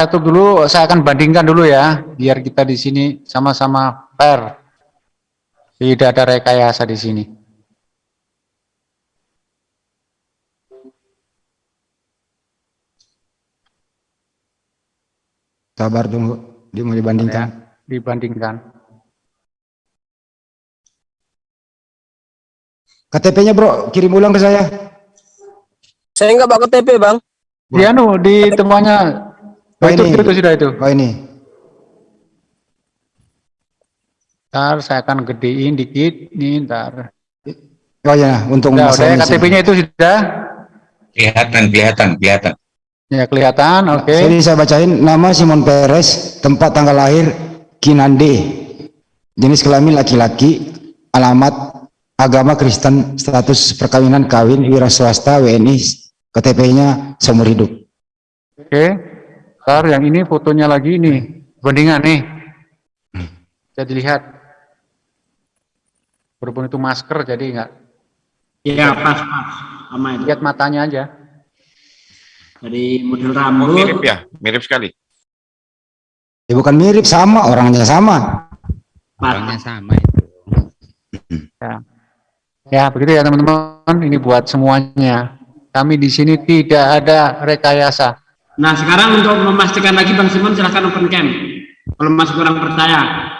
satu dulu, saya akan bandingkan dulu ya, biar kita di sini sama-sama fair. Tidak ada rekayasa di sini. Sabar tunggu, dia mau dibandingkan. Ya, dibandingkan. KTP-nya bro, kirim ulang ke saya. Saya nggak bawa KTP bang. Di anu, di temuannya Oh, itu, ini. itu sudah itu. Oh ini. Ntar saya akan gedein dikit. Nih, ntar. Oh ya, untuk masalah udah ini KTP-nya itu sudah? Kelihatan, kelihatan, kelihatan. Ya, kelihatan. Oke. Jadi saya bacain nama Simon Perez, tempat tanggal lahir Kinande, jenis kelamin laki-laki, alamat agama Kristen, status perkawinan kawin, wira swasta, WNI, KTP-nya seumur hidup. Oke. Ntar yang ini fotonya lagi nih. Bandingan nih. Bisa dilihat. Berhubung itu masker jadi nggak Iya pas pas sama itu. lihat matanya aja. Dari model Oh, rambut. mirip ya, mirip sekali. Ya bukan mirip, sama, orangnya sama. Orangnya sama itu. Ya. Ya, begitu ya teman-teman. Ini buat semuanya. Kami di sini tidak ada rekayasa. Nah sekarang untuk memastikan lagi Bang Simon silahkan open cam. Kalau masih kurang percaya.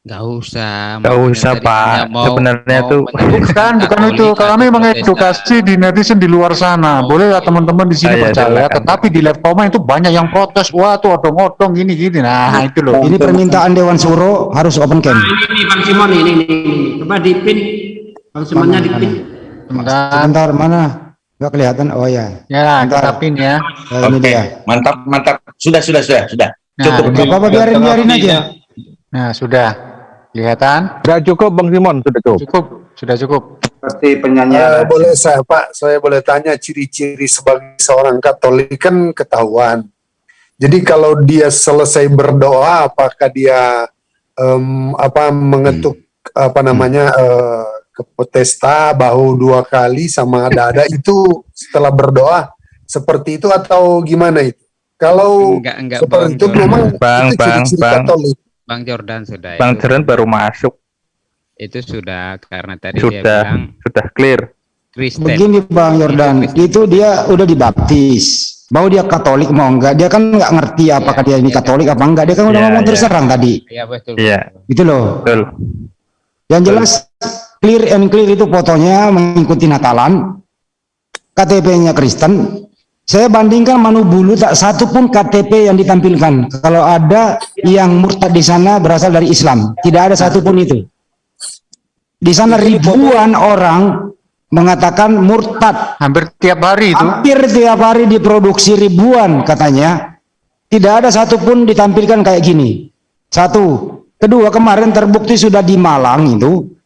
Gak usah. Gak usah, Pak. mau- Sebenarnya mau tuh- Bukan, bukan itu. Kami mengedukasi di netizen di luar sana. Boleh lah teman-teman di sini percaya, silakan. tetapi di live comment itu banyak yang protes. Wah, tuh odong-odong gini gini. Nah, itu loh. Ini permintaan Dewan Suro harus open cam. Nah ini nih Bang Simon ini ini, ini. Coba dipin. Bang Simonnya dipin. Sebentar. Sebentar, mana? Gak kelihatan, oh ya. Ya, Bentar. kita pin ya. Ya, ini Oke, dia. mantap, mantap. Sudah, sudah, sudah, sudah. Nah, Cukup. Gak apa-apa, biarin, biarin aja. Nah, sudah. Kelihatan? Sudah cukup Bang Simon, sudah cukup. Cukup. Sudah cukup. Seperti Eh, penyanyi. boleh saya Pak, saya boleh tanya ciri-ciri sebagai seorang Katolik kan ketahuan. Jadi kalau dia selesai berdoa, apakah dia em, apa mengetuk apa namanya eh, ke pesta bahu dua kali sama dada itu setelah berdoa seperti itu atau gimana itu? Kalau Enggak, enggak, seperti Bang itu memang Bang, itu Bang, ciri-ciri Bang. Katolik. Bang Jordan sudah Bang itu. Jeren baru masuk. Itu sudah karena tadi dia Sudah, bilang sudah clear. Kristen. Begini Bang Yordan, itu dia udah dibaptis. Mau dia Katolik mau enggak, dia kan nggak ngerti apakah dia ini Katolik apa enggak. Dia kan udah Iya, ngomong iya. terus terang tadi. Iya betul. Iya, Gitu loh. betul. Yang jelas clear and clear itu fotonya mengikuti Natalan. KTP-nya Kristen. Saya bandingkan Manu Bulu tak satu pun KTP yang ditampilkan. Kalau ada yang murtad di sana berasal dari Islam. Tidak ada satu pun itu. Di sana ribuan orang mengatakan murtad. Hampir tiap hari itu. Hampir tiap hari diproduksi ribuan katanya. Tidak ada satupun ditampilkan kayak gini. Satu. Kedua kemarin terbukti sudah di Malang itu.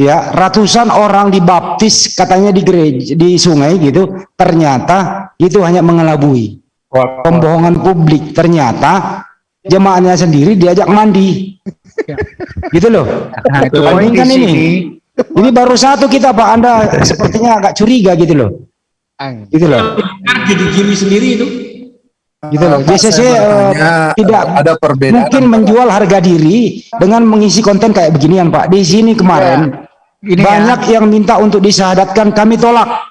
Ya ratusan orang dibaptis katanya di gereja di sungai gitu. Ternyata itu hanya mengelabui. Pembohongan publik. Ternyata jemaahnya sendiri diajak mandi. gitu loh. Nah, itu Bandingkan sini. ini. Ini baru satu kita Pak. Anda sepertinya agak curiga gitu loh. Gitu loh. Kan jadi gini sendiri itu. gitu loh. Pak, BCC saya eh, tidak ada perbedaan mungkin menjual harga diri dengan mengisi konten kayak beginian Pak. Di sini kemarin Ini banyak yang minta untuk disyahadatkan kami tolak.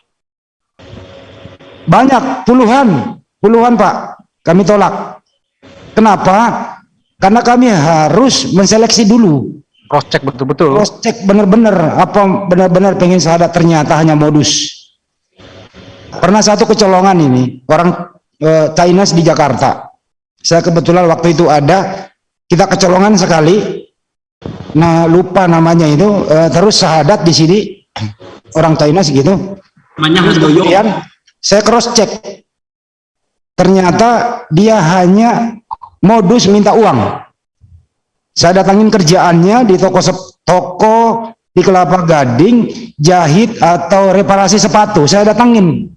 Banyak puluhan, puluhan Pak, kami tolak. Kenapa? Karena kami harus menseleksi dulu, cross check betul-betul. cross check benar-benar apa benar-benar pengen syahadat ternyata hanya modus. Pernah satu kecolongan ini orang eh, Chinese di Jakarta. Saya kebetulan waktu itu ada kita kecolongan sekali. Nah lupa namanya itu eh, terus syahadat di sini orang Chinese gitu. Namanya kemudian saya cross check. Ternyata dia hanya modus minta uang. Saya datangin kerjaannya di toko toko di Kelapa Gading, jahit atau reparasi sepatu. Saya datangin.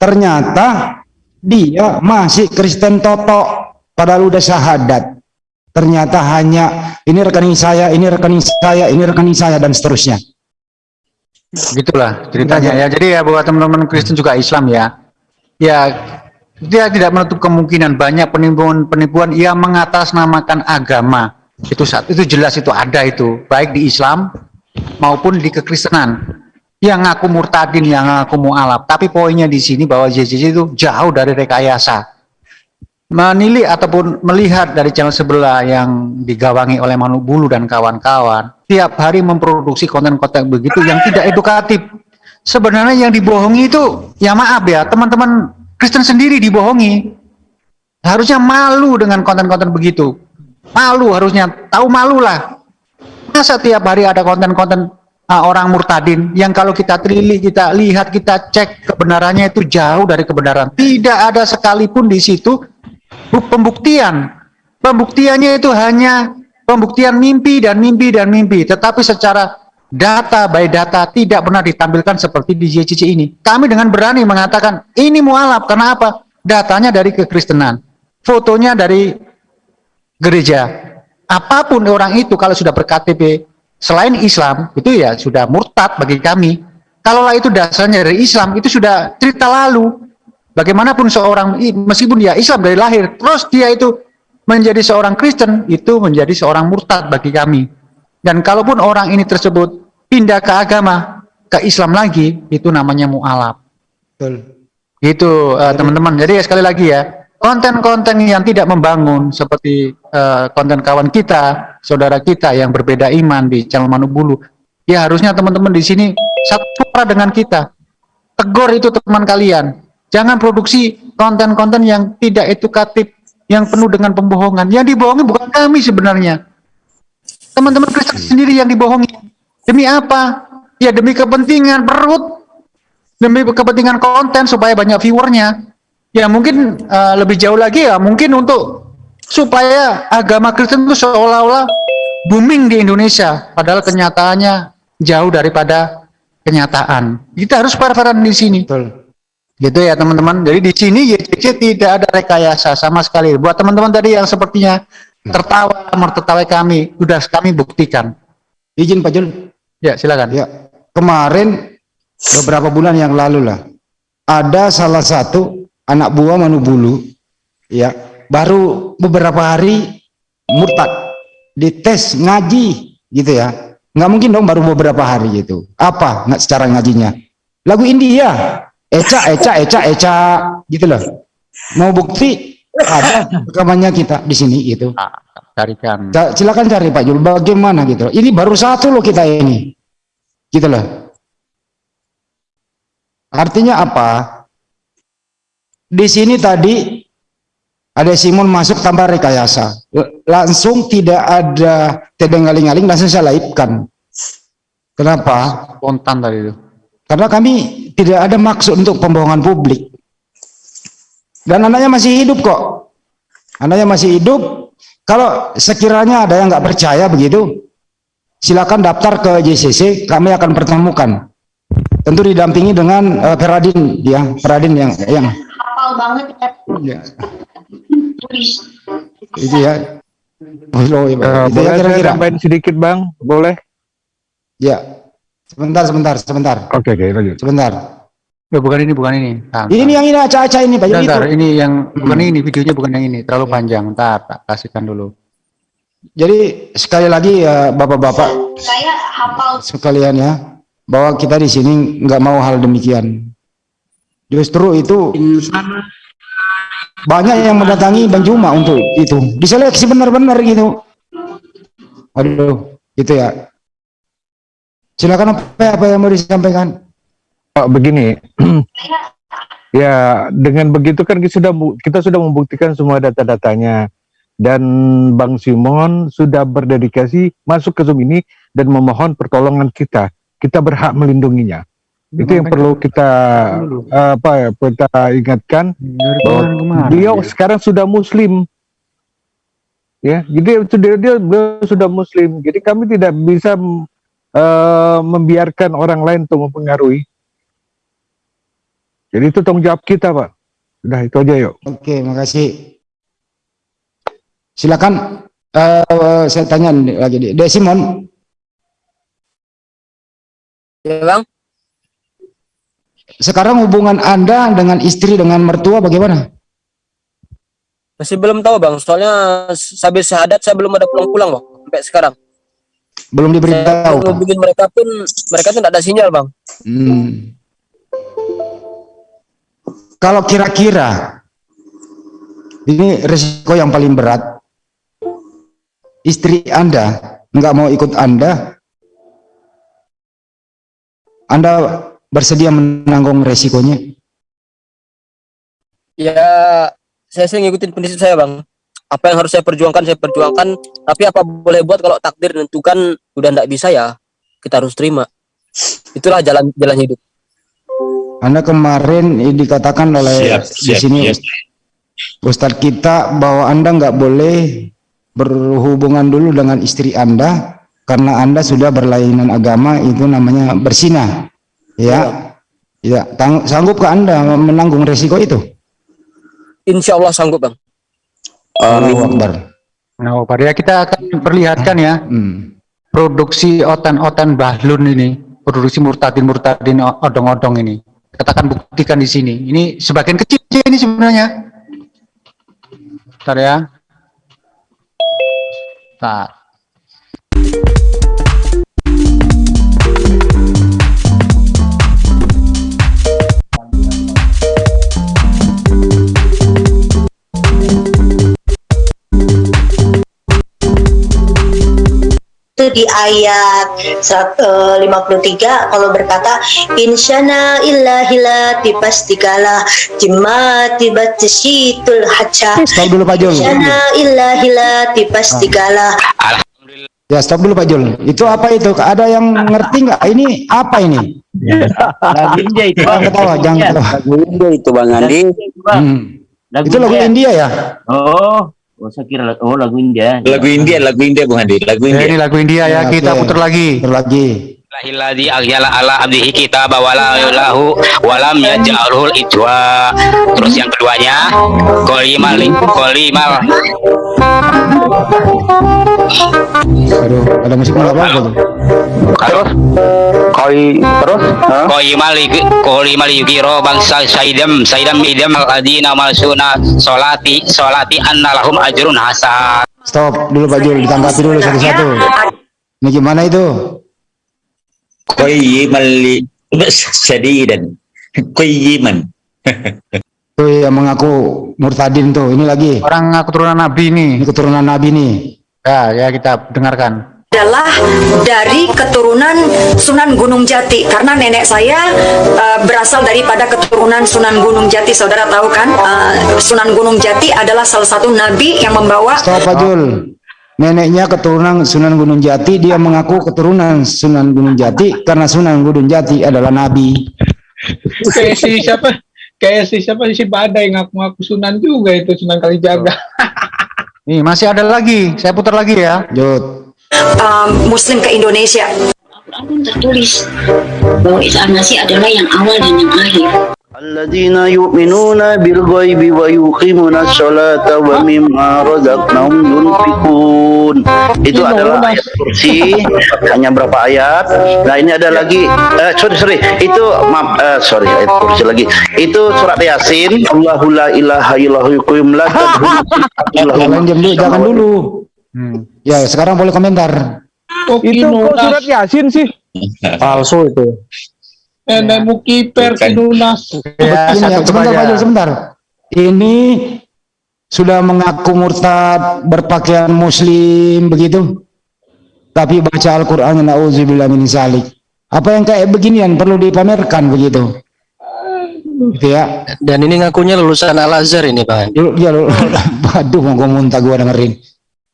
Ternyata dia masih Kristen Toto padahal udah syahadat. Ternyata hanya ini rekening saya, ini rekening saya, ini rekening saya dan seterusnya. Gitulah ceritanya ya. Jadi ya buat teman-teman Kristen juga Islam ya. Ya dia tidak menutup kemungkinan banyak penipuan-penipuan yang mengatasnamakan agama. Itu saat itu jelas itu ada itu, baik di Islam maupun di kekristenan. Yang ngaku murtadin, yang ngaku mualaf. Tapi poinnya di sini bahwa JJJ itu jauh dari rekayasa. Menilik ataupun melihat dari channel sebelah yang digawangi oleh Manu Bulu dan kawan-kawan, tiap hari memproduksi konten-konten begitu yang tidak edukatif. Sebenarnya yang dibohongi itu, ya maaf ya, teman-teman Kristen sendiri dibohongi. Harusnya malu dengan konten-konten begitu. Malu harusnya, tahu malu lah. Masa tiap hari ada konten-konten uh, orang murtadin yang kalau kita telik, kita lihat, kita cek kebenarannya itu jauh dari kebenaran. Tidak ada sekalipun di situ pembuktian. Pembuktiannya itu hanya pembuktian mimpi dan mimpi dan mimpi. Tetapi secara data by data tidak pernah ditampilkan seperti di JCC ini. Kami dengan berani mengatakan ini mualaf. Karena apa? Datanya dari kekristenan. Fotonya dari gereja. Apa pun orang itu kalau sudah berKTP selain Islam itu ya sudah murtad bagi kami. Kalaulah itu dasarnya dari Islam itu sudah cerita lalu. Bagaimanapun seorang meskipun dia Islam dari lahir, terus dia itu menjadi seorang Kristen itu menjadi seorang murtad bagi kami. Dan kalaupun orang ini tersebut pindah ke agama ke Islam lagi itu namanya mualaf. Betul. Itu eh, teman-teman. Jadi ya, sekali lagi ya, konten-konten yang tidak membangun seperti eh, konten kawan kita, saudara kita yang berbeda iman di channel Manubulu, ya harusnya teman-teman di sini satu suara dengan kita. Tegur itu teman kalian. Jangan produksi konten-konten yang tidak edukatif, yang penuh dengan pembohongan. Yang dibohongi bukan kami sebenarnya. Teman-teman Kristen sendiri yang dibohongi. Demi apa? Ya demi kepentingan perut, demi kepentingan konten supaya banyak viewernya ya mungkin eh, lebih jauh lagi ya mungkin untuk supaya agama Kristen itu seolah-olah booming di Indonesia padahal kenyataannya jauh daripada kenyataan kita harus fair-fairan di sini Betul. Gitu ya teman-teman. Jadi di sini YCC tidak ada rekayasa sama sekali. Buat teman-teman tadi yang sepertinya tertawa mertertawai kami sudah kami buktikan. Izin Pak Jul. ya silakan. Ya, kemarin beberapa bulan yang lalu lah ada salah satu anak buah Manubulu ya baru beberapa hari murtad dites ngaji gitu ya. Nggak mungkin dong baru beberapa hari gitu. Apa nggak secara ngajinya? Lagu India eca eca eca eca. Gitu loh. Mau bukti ada rekamannya kita di sini gitu. Ah, carikan. Ca- silakan cari Pak Jul. Bagaimana gitu loh. ini baru satu loh kita ini. Gitu loh. Artinya apa? Di sini tadi ada Simon masuk tanpa rekayasa. Langsung tidak ada tedeng-aling-aling langsung saya laipkan. Kenapa? Spontan tadi itu karena kami tidak ada maksud untuk pembohongan publik dan anaknya masih hidup kok anaknya masih hidup kalau sekiranya ada yang nggak percaya begitu silakan daftar ke JCC kami akan pertemukan tentu didampingi dengan eh, Peradin ya Peradin yang yang hafal banget ya. ya, itu ya Oh, iya, Pak. Eh, itu ya boleh saya kira-kira tambahin sedikit bang? Boleh? ya sebentar sebentar sebentar Oke oke lanjut. sebentar Ya, bukan ini, bukan ini. Ntar, ini yang ini acak-acak ini Pak Ntar, Jul, itu ntar, ini yang bukan ini, videonya bukan yang ini, terlalu panjang. Ntar, tak kasihkan dulu. jadi sekali lagi ya Bapak-bapak Saya hafal sekalian ya bahwa kita di sini nggak mau hal demikian. Justru itu banyak yang mendatangi Bang Juma untuk itu diseleksi benar-benar gitu. Aduh, gitu ya. Silakan apa apa yang mau disampaikan? Pak begini, ya dengan begitu kan kita sudah kita sudah membuktikan semua data-datanya dan Bang Simon sudah berdedikasi masuk ke Zoom ini dan memohon pertolongan kita. Kita berhak melindunginya. Itu yang perlu kita apa ya kita ingatkan bahwa dia. sekarang sudah muslim ya jadi dia, dia beliau sudah muslim jadi kami tidak bisa eh, membiarkan orang lain untuk mempengaruhi. Jadi itu tanggung jawab kita pak. Udah itu aja yuk. Oke, makasih. Silakan. Eh, saya tanya lagi Dek Simon, Ya bang, sekarang hubungan Anda dengan istri dengan mertua bagaimana? Masih belum tahu bang, soalnya sampai syahadat saya belum ada pulang-pulang bang, sampai sekarang. Belum Saya diberitahu. ngubungin mereka pun, mereka tuh tidak ada sinyal bang. Hmm. Kalau kira-kira ini resiko yang paling berat, istri Anda nggak mau ikut Anda, Anda bersedia menanggung resikonya? Ya, saya sih ngikutin prinsip saya bang. Apa yang harus saya perjuangkan, saya perjuangkan. Tapi apa boleh buat kalau takdir menentukan udah tidak bisa ya, kita harus terima. Itulah jalan jalan hidup. Anda kemarin dikatakan oleh Siap, di siap, sini siap. Ustadz kita bahwa Anda nggak boleh berhubungan dulu dengan istri Anda karena Anda sudah berlainan agama itu namanya bersinah. Ya. Ya, tang- sanggupkah Anda menanggung resiko itu? Insya Allah sanggup bang. Allahu Akbar. Nah, Pak, ya kita akan perlihatkan ya Hmm. produksi otan-otan bahlun ini, produksi murtadin-murtadin odong-odong ini. Kita akan buktikan di sini. Ini sebagian kecil ini sebenarnya. Bentar ya. Bentar. Itu di ayat serat- eh, 53 kalau berkata insyana illahila tipastikalah jimma tibatisitul haca Stop dulu Pak Jul. insyana illahila tipastikalah Ya, stop dulu Pak Jul. Itu apa itu? Ada yang ngerti nggak? Ini apa ini? Lagu India itu. Jangan ketawa, jangan ketawa. Lagu India itu Bang Andi. Hmm. Itu lagu India ya? Oh, oh saya kira lagu- oh lagu India. Lagu India, lagu India Bung Handi, lagu Ya, India. ini lagu India ya, Ya, kita oke. putar lagi. Putar lagi. Alladzi aghjala ala abdihi kitaba wala lahu walam yaj'alul ijwa. Terus yang keduanya qolimal qolimal Aduh, ada musik nggak apa-apa tuh. terus koi terus qolimal qolimal yukiro bangsa saidam saidam idam alladina malsuna solati solati anna lahum ajrun hasan. Stop dulu Pak Jul, ditanggapi dulu satu-satu. Ini gimana itu? Qayyiman li sadidan. Qayyiman. Tuh yang mengaku murtadin tuh, ini lagi. Orang ngaku turunan Nabi ini. Ini keturunan Nabi nih. Ya, ya kita dengarkan. adalah dari keturunan Sunan Gunung Jati karena nenek saya eh, berasal daripada keturunan Sunan Gunung Jati saudara tahu kan Eh, Sunan Gunung Jati adalah salah satu nabi yang membawa Stop Pak Jul. Neneknya keturunan Sunan Gunung Jati, dia mengaku keturunan Sunan Gunung Jati karena Sunan Gunung Jati adalah Nabi. kayak si siapa kayak si siapa si Badai ngaku-ngaku Sunan juga itu Sunan Kalijaga Nih, masih ada lagi. Saya putar lagi ya. Jod. eh, Muslim ke Indonesia Al-Quran pun tertulis bahwa Isa al-Masih adalah yang awal dan yang akhir Alladzina yu'minuna bil ghaibi wa yuqimuna sholata wa mimma razaqnahum yunfiqun. Itu adalah ayat kursi hanya berapa ayat. Nah, ini ada lagi eh, sorry sorry. Itu maaf eh, sorry ayat kursi lagi. Itu surat Yasin. Allahu la ilaha illallah yuqim la Jangan dulu, jangan dulu. Hmm. Ya, sekarang boleh komentar. Itu kok surat Yasin sih? Palsu itu. Nenek mukiper Bukan. kinunas Ya, ya, sebentar Pak aja. Jul, sebentar. Ini sudah mengaku murtad, berpakaian muslim begitu. Tapi baca Al-Qur'an nauzubillah min zalik. Apa yang kayak beginian perlu dipamerkan begitu. Gitu ya. Dan ini ngakunya lulusan Al Azhar ini bang. Dulu ya lu- waduh mau gua muntah gua dengerin.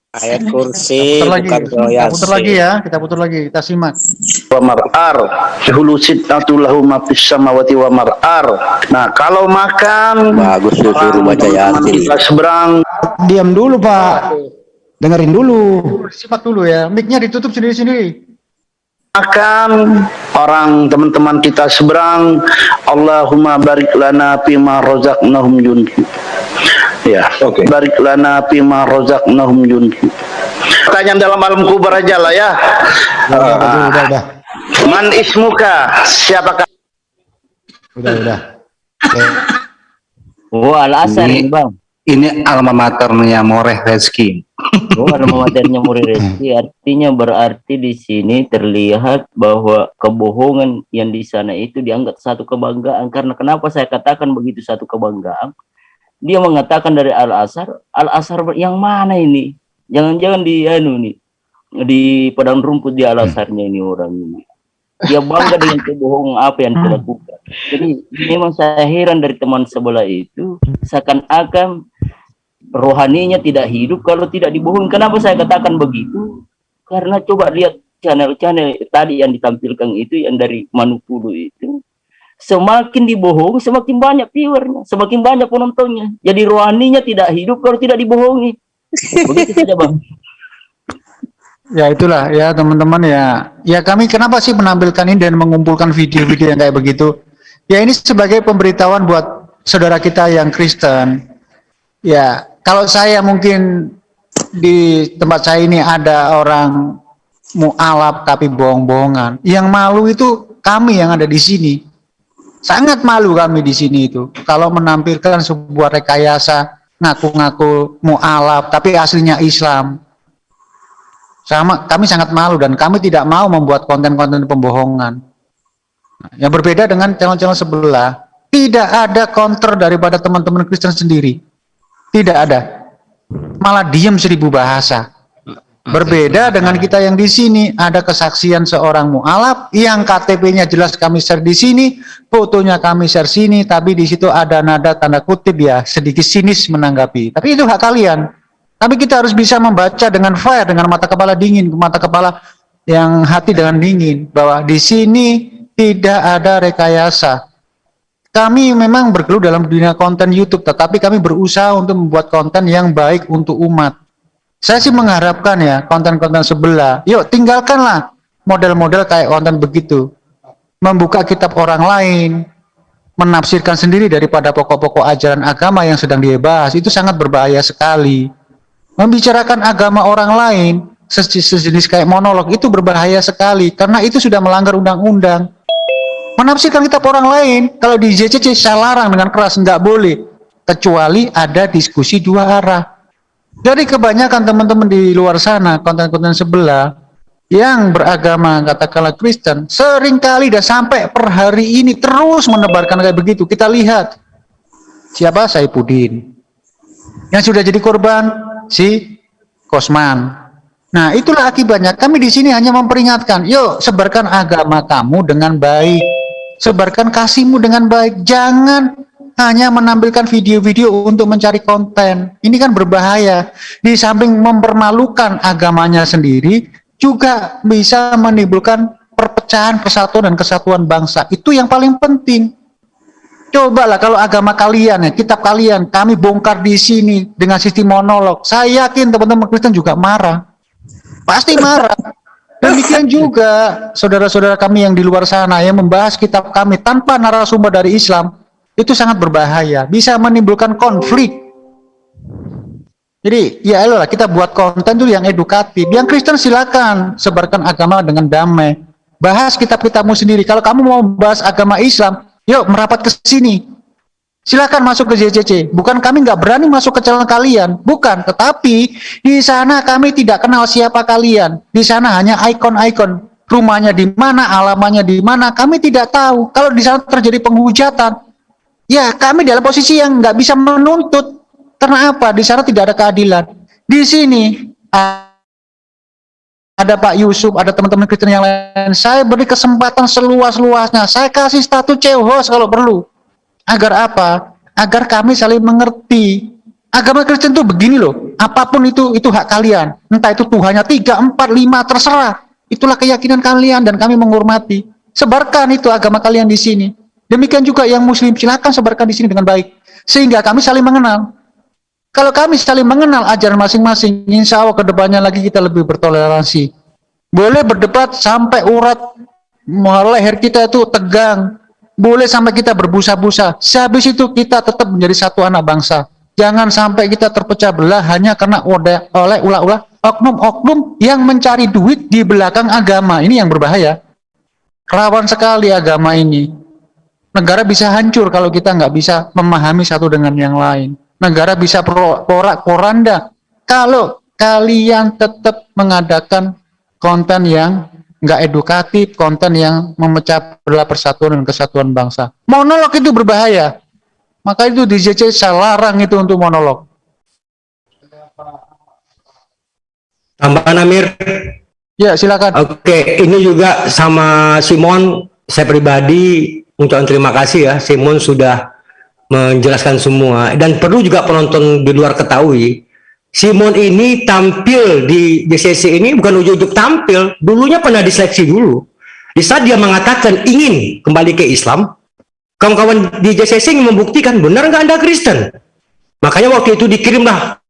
Ayat kursi Putar lagi. Kita putar lagi ya. Kita putar lagi. Kita simak. wa mar'ar hulu sitatu lahu ma fis samawati wa mar'ar nah kalau makan Bagus tuh suruh baca Yasin. kita seberang Diam dulu, Pak. Dengerin dulu. Simak dulu ya. Mic-nya ditutup sendiri-sendiri. makan orang teman-teman kita seberang Allahumma barik lana fima razaqnahum yunfi ya Oke. barik lana fima razaqnahum yunfi pertanyaan dalam alam kubur aja lah ya Udah, udah, udah, udah. man ismuka siapakah Udah, udah. Oke. oh al asar Ini- bang ini alma maternya Moreh Reski. Oh, alma maternya Moreh Reski artinya berarti di sini terlihat bahwa kebohongan yang di sana itu dianggap satu kebanggaan karena kenapa saya katakan begitu satu kebanggaan? Dia mengatakan dari Al Azhar, Al Azhar yang mana ini? Jangan-jangan di anu nih di padang rumput di Al Azharnya ini orang ini. Dia bangga dengan kebohongan apa yang dilakukan. Jadi memang saya heran dari teman sebelah itu seakan-akan rohaninya tidak hidup kalau tidak dibohongi. Kenapa saya katakan begitu? Karena coba lihat channel-channel tadi yang ditampilkan itu yang dari Manupulu itu semakin dibohongi semakin banyak viewernya semakin banyak penontonnya jadi rohaninya tidak hidup kalau tidak dibohongi begitu saja bang Ya itulah ya teman-teman ya. Ya kami kenapa sih menampilkan ini dan mengumpulkan video-video yang kayak begitu? Ya ini sebagai pemberitahuan buat saudara kita yang Kristen. Ya kalau saya mungkin di tempat saya ini ada orang mualaf tapi bohong-bohongan. Yang malu itu kami yang ada di sini. Sangat malu kami di sini itu. Kalau menampilkan sebuah rekayasa ngaku-ngaku mualaf tapi aslinya Islam sama kami sangat malu dan kami tidak mau membuat konten-konten pembohongan. Yang berbeda dengan channel-channel sebelah, tidak ada counter daripada teman-teman Kristen sendiri. Tidak ada. Malah diam seribu bahasa. Berbeda dengan kita yang di sini, ada kesaksian seorang mualaf yang KTP-nya jelas kami share di sini, fotonya kami share sini, tapi di situ ada nada tanda kutip ya, sedikit sinis menanggapi. Tapi itu hak kalian. Tapi kita harus bisa membaca dengan fair, dengan mata kepala dingin, mata kepala yang hati dengan dingin, bahwa di sini tidak ada rekayasa. Kami memang bergelut dalam dunia konten YouTube, tetapi kami berusaha untuk membuat konten yang baik untuk umat. Saya sih mengharapkan ya, konten-konten sebelah, yuk tinggalkanlah model-model kayak konten begitu. Membuka kitab orang lain, menafsirkan sendiri daripada pokok-pokok ajaran agama yang sedang dibahas, itu sangat berbahaya sekali. Membicarakan agama orang lain sejenis kayak monolog itu berbahaya sekali. Karena itu sudah melanggar undang-undang. Menafsirkan kitab orang lain kalau di JCC saya larang dengan keras nggak boleh. Kecuali ada diskusi dua arah jadi kebanyakan teman-teman di luar sana konten-konten sebelah yang beragama katakanlah Kristen sering kali dan sampai per hari ini terus menebarkan kayak begitu kita lihat siapa Saipudin yang sudah jadi korban si Kosman. Nah, itulah akibatnya. Kami di sini hanya memperingatkan, yuk sebarkan agama kamu dengan baik. Sebarkan kasihmu dengan baik. Jangan hanya menampilkan video-video untuk mencari konten. Ini kan berbahaya. Di samping mempermalukan agamanya sendiri, juga bisa menimbulkan perpecahan, persatuan, dan kesatuan bangsa. Itu yang paling penting. Cobalah kalau agama kalian ya, kitab kalian, kami bongkar di sini dengan sistem monolog. Saya yakin teman-teman Kristen juga marah. Pasti marah. Demikian juga saudara-saudara kami yang di luar sana yang membahas kitab kami tanpa narasumber dari Islam, itu sangat berbahaya, bisa menimbulkan konflik. Jadi ya elah kita buat konten dulu yang edukatif. Yang Kristen silakan sebarkan agama dengan damai. Bahas kitab-kitabmu sendiri. Kalau kamu mau membahas agama Islam, Yuk merapat ke sini. Silakan masuk ke JCC. Bukan kami nggak berani masuk ke channel kalian, bukan. Tetapi di sana kami tidak kenal siapa kalian. Di sana hanya ikon-ikon rumahnya di mana, alamannya di mana. Kami tidak tahu. Kalau di sana terjadi penghujatan, ya kami dalam posisi yang nggak bisa menuntut. Karena apa? Di sana tidak ada keadilan. Di sini ada Pak Yusuf, ada teman-teman Kristen yang lain. Saya beri kesempatan seluas-luasnya. Saya kasih status host kalau perlu. Agar apa? Agar kami saling mengerti. Agama Kristen itu begini loh. Apa pun itu itu hak kalian. Entah itu Tuhannya tiga, empat, lima, terserah. Itulah keyakinan kalian dan kami menghormati. Sebarkan itu agama kalian di sini. Demikian juga yang muslim silakan sebarkan di sini dengan baik. Sehingga kami saling mengenal. Kalau kami saling mengenal ajaran masing-masing, insya Allah ke depannya lagi kita lebih bertoleransi. Boleh berdebat sampai urat leher kita itu tegang. Boleh sampai kita berbusa-busa. Sehabis itu kita tetap menjadi satu anak bangsa. Jangan sampai kita terpecah belah hanya karena oleh ulah-ulah oknum-oknum yang mencari duit di belakang agama. Ini yang berbahaya. Rawan sekali agama ini. Negara bisa hancur kalau kita nggak bisa memahami satu dengan yang lain. negara bisa pro- porak poranda kalau kalian tetap mengadakan konten yang nggak edukatif, konten yang memecah belah persatuan dan kesatuan bangsa. Monolog itu berbahaya. Maka itu di JC saya larang itu untuk monolog. Tambahan Amir. Ya, silakan. Oke, ini juga sama Simon, saya pribadi ucapkan terima kasih ya, Simon sudah menjelaskan semua dan perlu juga penonton di luar ketahui, Simon ini tampil di JCC ini bukan ujuk-ujuk tampil, dulunya pernah diseleksi dulu. Di saat dia mengatakan ingin kembali ke Islam, kawan-kawan di JCC ingin membuktikan benar nggak Anda Kristen. Makanya waktu itu dikirimlah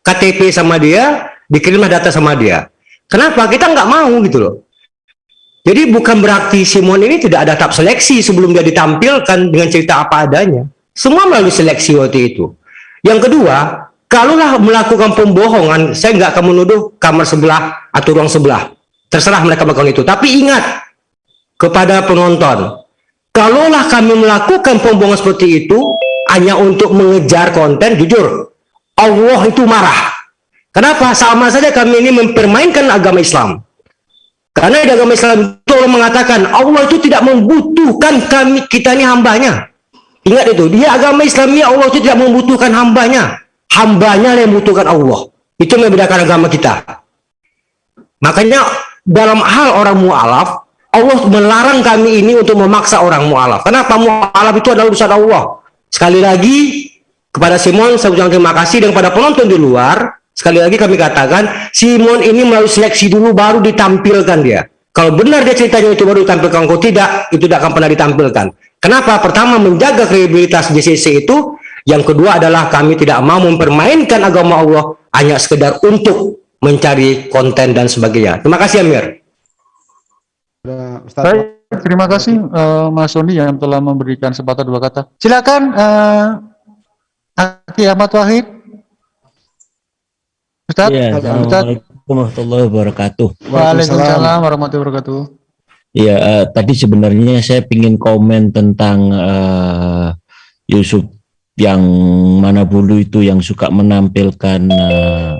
KTP sama dia, dikirimlah data sama dia. Kenapa? Kita nggak mau gitu loh. Jadi bukan berarti Simon ini tidak ada tahap seleksi sebelum dia ditampilkan dengan cerita apa adanya. Semua melalui seleksi waktu itu. Yang kedua, kalaulah melakukan pembohongan, saya nggak akan menuduh kamar sebelah atau ruang sebelah. Terserah mereka melakukan itu. Tapi ingat kepada penonton, kalaulah kami melakukan pembohongan seperti itu hanya untuk mengejar konten, jujur, Allah itu marah. Kenapa? Sama saja kami ini mempermainkan agama Islam. Karena di agama Islam itu Allah mengatakan Allah itu tidak membutuhkan kami kita ini hambanya. Ingat itu, dia agama Islam ini Allah itu tidak membutuhkan hambanya. Hambanya yang membutuhkan Allah. Itu membedakan agama kita. Makanya dalam hal orang mu'alaf, Allah melarang kami ini untuk memaksa orang mu'alaf. Kenapa? Mu'alaf itu adalah urusan Allah. Sekali lagi, kepada Simon saya ucapkan terima kasih dan kepada penonton di luar, sekali lagi kami katakan, Simon ini melalui seleksi dulu baru ditampilkan dia. Kalau benar dia ceritanya itu baru ditampilkan, kalau tidak, itu tidak akan pernah ditampilkan. Kenapa? Pertama, menjaga kredibilitas JCC itu. Yang kedua adalah kami tidak mau mempermainkan agama Allah hanya sekedar untuk mencari konten dan sebagainya. Terima kasih Amir. Baik, terima kasih eh, Mas Sony yang telah memberikan sepatah dua kata. Silakan eh, Aki Ahmad Wahid. Ustaz, Ya. Assalamualaikum warahmatullahi wabarakatuh. Waalaikumsalam warahmatullahi wabarakatuh. Ya, eh, tadi sebenarnya saya ingin komen tentang eh, Yusuf yang mana dulu itu yang suka menampilkan eh,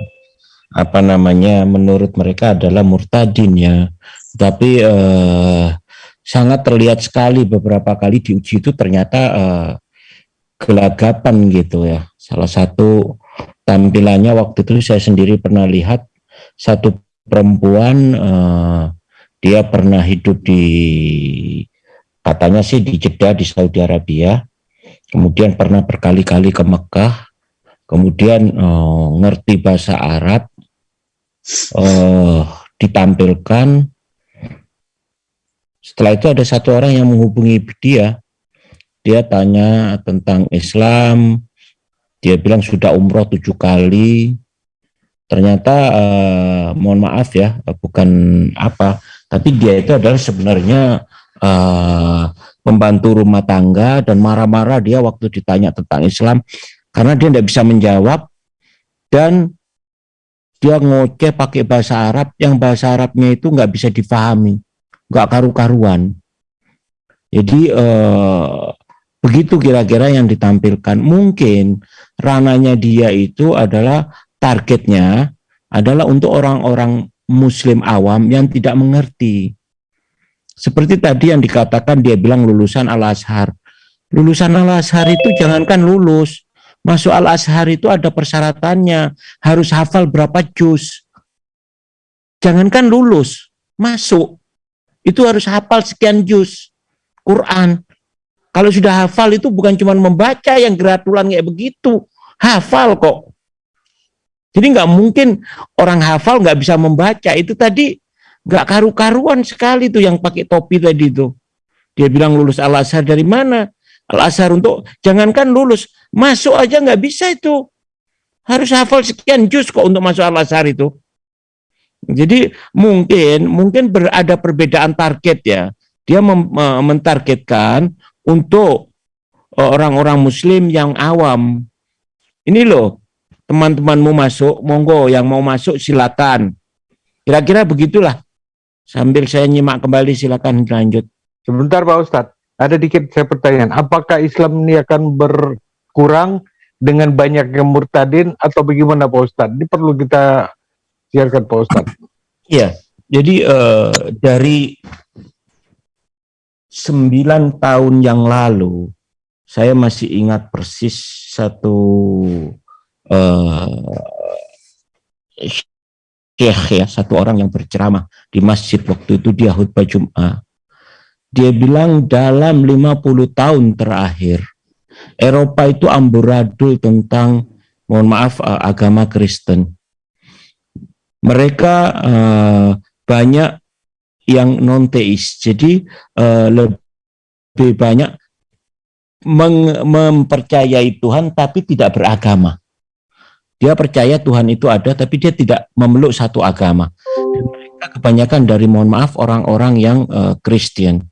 apa namanya menurut mereka adalah murtadin ya. Tapi eh, sangat terlihat sekali beberapa kali diuji itu ternyata eh, gelagapan gitu ya. Salah satu tampilannya waktu itu saya sendiri pernah lihat satu perempuan eh, dia pernah hidup di katanya sih di Jeddah di Saudi Arabia. Kemudian pernah berkali-kali ke Mekah. Kemudian eh, ngerti bahasa Arab eh, ditampilkan. Setelah itu ada satu orang yang menghubungi dia. Dia tanya tentang Islam dia bilang sudah umroh tujuh kali. Ternyata eh, mohon maaf ya bukan apa tapi dia itu adalah sebenarnya eh, pembantu rumah tangga dan marah-marah dia waktu ditanya tentang Islam karena dia tidak bisa menjawab dan dia ngoceh pakai bahasa Arab yang bahasa Arabnya itu nggak bisa difahami nggak karu-karuan. Jadi eh, begitu kira-kira yang ditampilkan. Mungkin rananya dia itu adalah targetnya adalah untuk orang-orang muslim awam yang tidak mengerti. Seperti tadi yang dikatakan dia bilang lulusan Al-Azhar. Lulusan Al-Azhar itu jangankan lulus. Masuk Al-Azhar itu ada persyaratannya. Harus hafal berapa juz. Jangankan lulus masuk. Itu harus hafal sekian juz Quran kalau sudah hafal itu bukan cuma membaca yang geratulan kayak begitu. Hafal kok. Jadi nggak mungkin orang hafal nggak bisa membaca. Itu tadi nggak karu-karuan sekali tuh yang pakai topi tadi itu dia bilang lulus Al Azhar dari mana? Al Azhar untuk jangankan lulus masuk aja nggak bisa itu. Harus hafal sekian juz kok untuk masuk Al Azhar itu. Jadi mungkin mungkin berada perbedaan target ya. Dia eh, mentargetkan untuk eh, orang-orang muslim yang awam ini loh teman-temanmu masuk monggo yang mau masuk silakan kira-kira begitulah sambil saya nyimak kembali silakan lanjut Sebentar Pak Ustadz, ada dikit saya pertanyaan. Apakah Islam ini akan berkurang dengan banyak yang murtadin atau bagaimana Pak Ustadz? Ini perlu kita siarkan Pak Ustadz. Iya, jadi eh, dari sembilan tahun yang lalu, saya masih ingat persis satu eh, syekh ya, satu orang yang berceramah di masjid waktu itu dia khutbah Jum'ah. Dia bilang dalam 50 tahun terakhir, Eropa itu amburadul tentang, mohon maaf, eh, agama Kristen. Mereka eh, banyak yang non-teis, jadi eh, lebih banyak mempercayai Tuhan tapi tidak beragama. Dia percaya Tuhan itu ada tapi dia tidak memeluk satu agama. Mereka kebanyakan dari mohon maaf orang-orang yang eh, Kristen.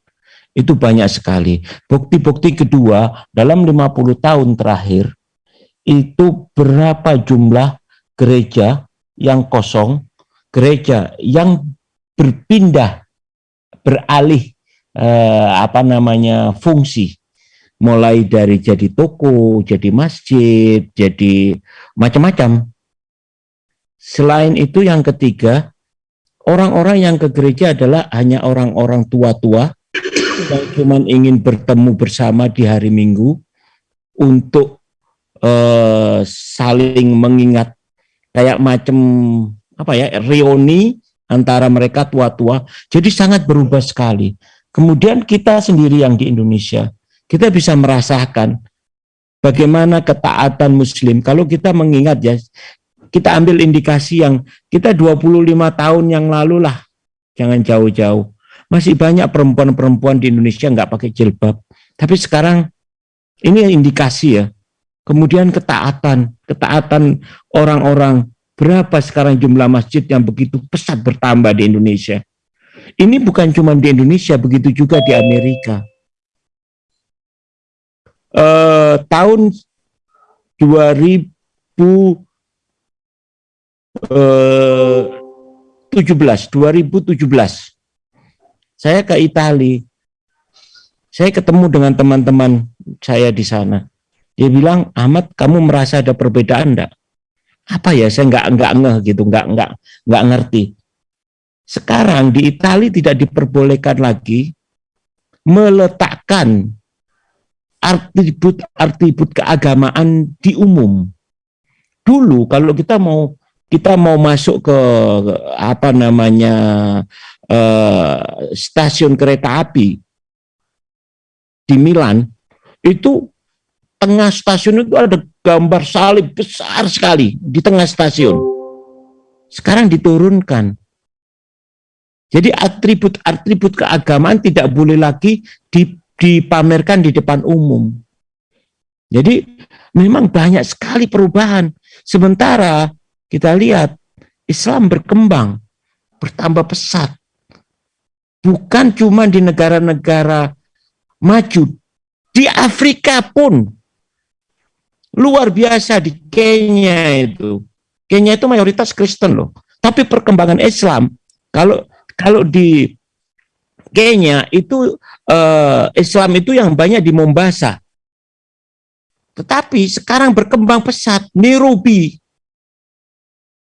Itu banyak sekali. Bukti-bukti kedua dalam 50 tahun terakhir itu berapa jumlah gereja yang kosong, gereja yang berpindah beralih eh, apa namanya fungsi mulai dari jadi toko, jadi masjid, jadi macam-macam. Selain itu yang ketiga, orang-orang yang ke gereja adalah hanya orang-orang tua-tua yang cuma ingin bertemu bersama di hari Minggu untuk eh, saling mengingat kayak macam apa ya reuni antara mereka tua-tua. Jadi sangat berubah sekali. Kemudian kita sendiri yang di Indonesia, kita bisa merasakan bagaimana ketaatan muslim. Kalau kita mengingat ya, kita ambil indikasi yang kita 25 tahun yang lalu lah, jangan jauh-jauh. Masih banyak perempuan-perempuan di Indonesia nggak pakai jilbab. Tapi sekarang ini indikasi ya. Kemudian ketaatan, ketaatan orang-orang. Berapa sekarang jumlah masjid yang begitu pesat bertambah di Indonesia. Ini bukan cuma di Indonesia, begitu juga di Amerika. Eh, tahun 2017 2017 saya ke Italia saya ketemu dengan teman-teman saya di sana. Dia bilang Ahmad kamu merasa ada perbedaan enggak apa ya saya nggak nggak ngeh gitu nggak nggak nggak ngerti sekarang di Italia tidak diperbolehkan lagi meletakkan atribut-atribut keagamaan di umum. Dulu kalau kita mau kita mau masuk ke apa namanya eh, stasiun kereta api di Milan itu tengah stasiun itu ada gambar salib besar sekali di tengah stasiun. Sekarang diturunkan. Jadi atribut-atribut keagamaan tidak boleh lagi di dipamerkan di depan umum. Jadi memang banyak sekali perubahan. Sementara kita lihat Islam berkembang, bertambah pesat. Bukan cuma di negara-negara maju, di Afrika pun luar biasa di Kenya itu. Kenya itu mayoritas Kristen loh. Tapi perkembangan Islam kalau kalau di Kenya itu uh, Islam itu yang banyak di Mombasa. Tetapi sekarang berkembang pesat, Nairobi,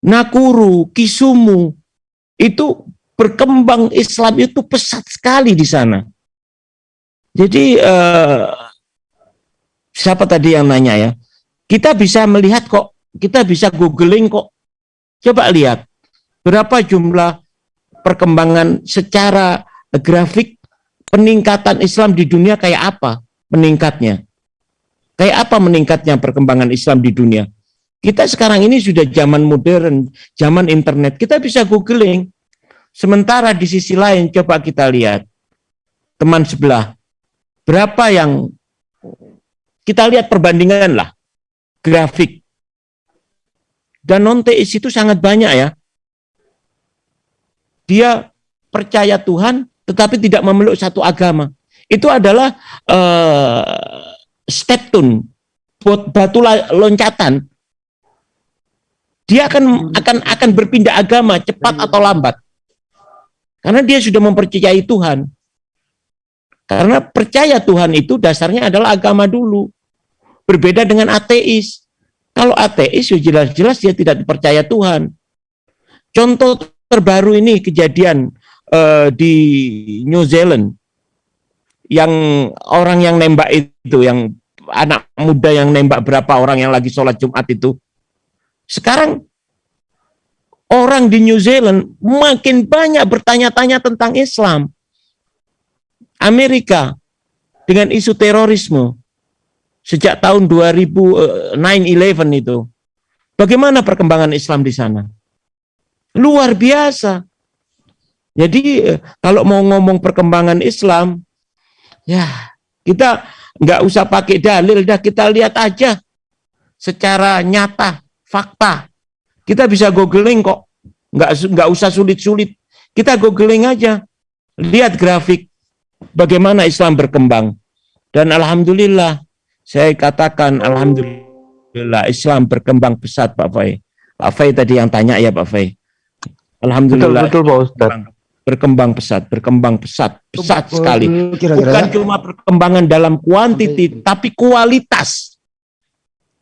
Nakuru, Kisumu, itu berkembang Islam itu pesat sekali di sana. Jadi uh, siapa tadi yang nanya ya? Kita bisa melihat kok, kita bisa googling kok. Coba lihat berapa jumlah perkembangan secara grafik peningkatan Islam di dunia kayak apa meningkatnya? Kayak apa meningkatnya perkembangan Islam di dunia? Kita sekarang ini sudah zaman modern, zaman internet. Kita bisa googling. Sementara di sisi lain coba kita lihat teman sebelah. Berapa yang kita lihat perbandingan lah grafik. Dan non teis itu sangat banyak ya. Dia percaya Tuhan tetapi tidak memeluk satu agama. Itu adalah uh, step tune, batu loncatan. Dia akan akan akan berpindah agama cepat atau lambat. Karena dia sudah mempercayai Tuhan. Karena percaya Tuhan itu dasarnya adalah agama dulu. Berbeda dengan ateis. Kalau ateis, ya jelas-jelas dia tidak percaya Tuhan. Contoh terbaru ini kejadian eh, di New Zealand yang orang yang nembak itu, yang anak muda yang nembak berapa orang yang lagi sholat Jumat itu. Sekarang orang di New Zealand makin banyak bertanya-tanya tentang Islam. Amerika dengan isu terorisme sejak tahun 2000 9/11 itu. Bagaimana perkembangan Islam di sana? Luar biasa. Jadi eh, kalau mau ngomong perkembangan Islam, ya kita nggak usah pakai dalil, dah kita lihat aja secara nyata, fakta. Kita bisa googling kok, nggak nggak usah sulit-sulit. Kita googling aja, lihat grafik bagaimana Islam berkembang. Dan alhamdulillah, saya katakan alhamdulillah Islam berkembang pesat Pak Fai. Pak Fai tadi yang tanya ya Pak Fai. Alhamdulillah. Betul, betul Pak Ustaz. Berkembang pesat, berkembang pesat, pesat sekali. kira-kira Bukan ya. cuma perkembangan dalam kuantiti, tapi kualitas.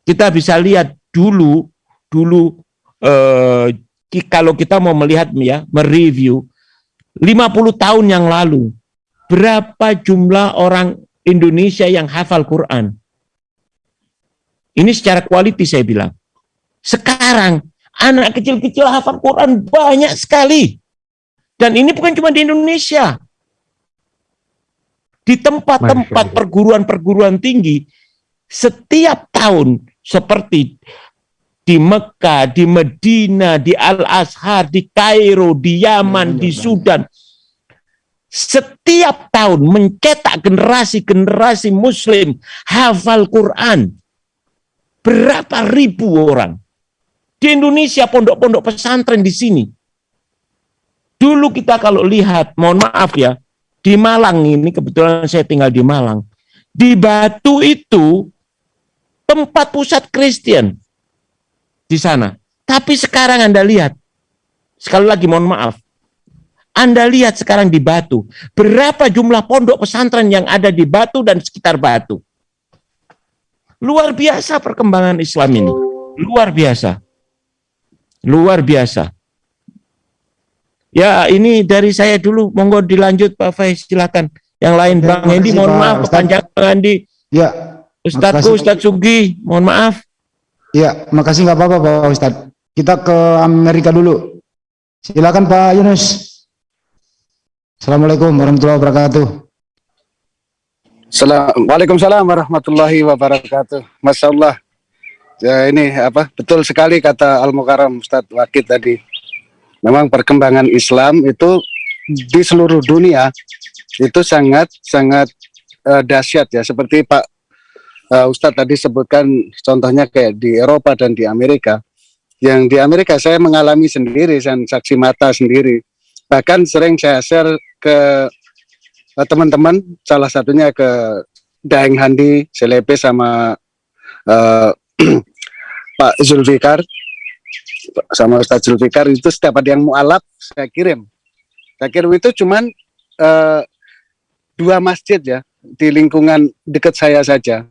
Kita bisa lihat dulu, dulu eh, kalau kita mau melihat ya, mereview 50 tahun yang lalu, berapa jumlah orang Indonesia yang hafal Quran? Ini secara kualiti saya bilang. Sekarang anak kecil-kecil hafal Quran banyak sekali. Dan ini bukan cuma di Indonesia. Di tempat-tempat perguruan-perguruan tinggi, setiap tahun seperti di Mekah, di Medina, di Al-Azhar, di Kairo, di Yaman, di Sudan, setiap tahun mencetak generasi-generasi muslim hafal Quran. Berapa ribu orang. Di Indonesia pondok-pondok pesantren di sini. Dulu kita kalau lihat, mohon maaf ya, di Malang ini kebetulan saya tinggal di Malang. Di Batu itu tempat pusat Kristen di sana. Tapi sekarang Anda lihat, sekali lagi mohon maaf, Anda lihat sekarang di Batu, berapa jumlah pondok pesantren yang ada di Batu dan sekitar Batu. Luar biasa perkembangan Islam ini. Luar biasa. Luar biasa. Ya, ini dari saya dulu. Monggo dilanjut Pak Faiz, silakan. Yang lain Bang Hendi, mohon Pak maaf kepanjangan Bang Hendi. Ya. Makasih. Ustadz Sugi, mohon maaf. Ya, makasih nggak apa-apa Pak Ustadz. Kita ke Amerika dulu. Silakan Pak Yunus. Assalamualaikum warahmatullahi wabarakatuh. Salam, Waalaikumsalam warahmatullahi wabarakatuh. Masya Allah. Ya, ini apa betul sekali kata Al Mukarram Ustadz Wakid tadi. Memang perkembangan Islam itu di seluruh dunia itu sangat sangat eh, dahsyat ya. Seperti Pak eh, Ustadz tadi sebutkan contohnya kayak di Eropa dan di Amerika. Yang di Amerika saya mengalami sendiri dan saksi mata sendiri. Bahkan sering saya share ke teman-teman salah satunya ke Daeng Handi, Selepe sama eh, Pak Zulfikar sama Ustadz Zulfikar itu setiap ada yang mualaf saya kirim. Saya kirim itu cuman eh, dua masjid ya di lingkungan dekat saya saja.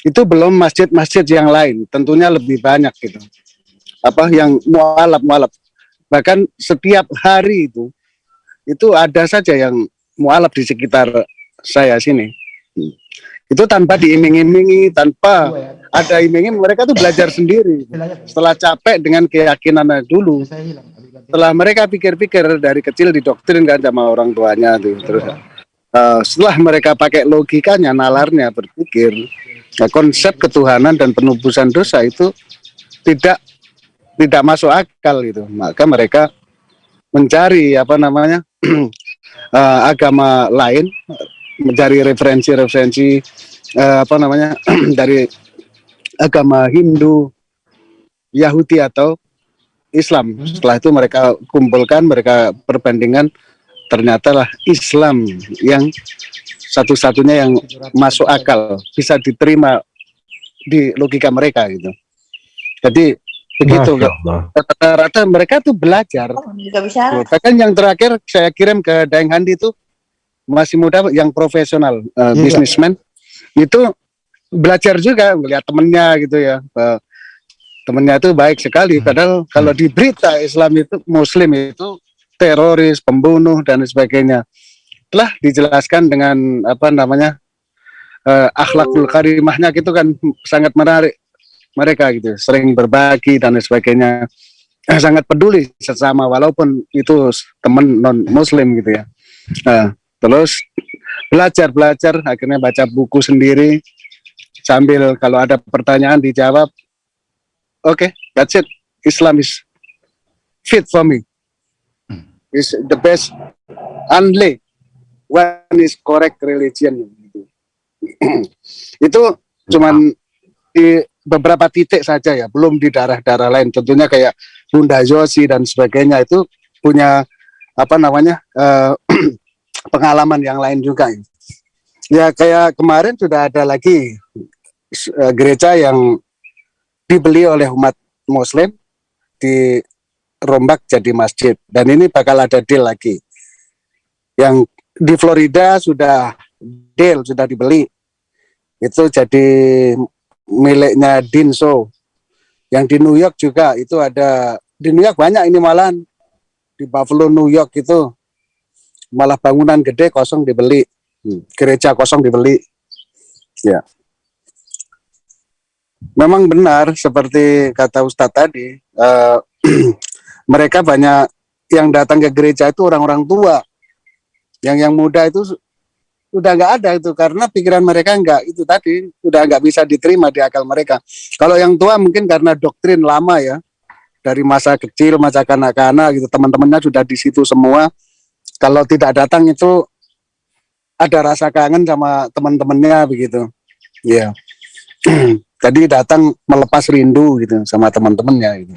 Itu belum masjid-masjid yang lain, tentunya lebih banyak gitu. Apa yang mualaf mualaf. Bahkan setiap hari itu itu ada saja yang mualaf di sekitar saya sini. Itu tanpa diiming-imingi, tanpa ada iming mereka tuh belajar sendiri. Setelah capek dengan keyakinannya dulu, setelah mereka pikir-pikir dari kecil didoktrin kan sama orang tuanya tuh terus eh, setelah mereka pakai logikanya, nalarnya berpikir ya, konsep ketuhanan dan penubusan dosa itu tidak tidak masuk akal gitu. Maka mereka mencari apa namanya eh, agama lain, mencari referensi-referensi eh, apa namanya dari agama Hindu, Yahudi atau Islam. Setelah itu mereka kumpulkan, mereka perbandingan, ternyata lah Islam yang satu-satunya yang masuk akal, bisa diterima di logika mereka gitu. Jadi begitu. Masya Allah. Rata-rata mereka tuh belajar. Juga bisa. Tuh, Bahkan yang terakhir saya kirim ke Daeng Handi itu masih muda yang profesional uh, Iya. businessman itu belajar juga melihat temennya gitu ya. Uh, temennya itu baik sekali padahal kalau di berita Islam itu Muslim itu teroris pembunuh dan sebagainya telah dijelaskan dengan apa namanya eh, akhlakul karimahnya gitu kan sangat menarik mereka gitu sering berbagi dan sebagainya. Eh, sangat peduli sesama walaupun itu teman non muslim gitu ya. Nah, terus belajar belajar akhirnya baca buku sendiri. Sambil kalau ada pertanyaan dijawab oke that's it. Islam is fit for me. Is the best only one is correct religion. Gitu. itu cuman di beberapa titik saja ya belum di daerah-daerah lain. Tentunya kayak Bunda Yosi dan sebagainya itu punya apa namanya eh, pengalaman yang lain juga ya. Kayak kemarin sudah ada lagi eh, gereja yang dibeli oleh umat muslim dirombak jadi masjid. Dan ini bakal ada deal lagi. Yang di Florida sudah deal sudah dibeli. Itu jadi miliknya Dinso yang di New York juga itu ada di New York banyak ini malah di Buffalo New York itu malah bangunan gede kosong dibeli. Hmm, gereja kosong dibeli. Ya. Memang benar seperti kata Ustadz tadi eh, mereka banyak yang datang ke gereja itu orang-orang tua. Yang yang muda itu udah nggak ada itu karena pikiran mereka nggak itu tadi udah nggak bisa diterima di akal mereka. Kalau yang tua mungkin karena doktrin lama ya dari masa kecil masa kanak-kanak gitu teman-temannya sudah di situ semua. Kalau tidak datang itu ada rasa kangen sama teman-temannya begitu. Ya jadi datang melepas rindu gitu sama teman-temannya gitu.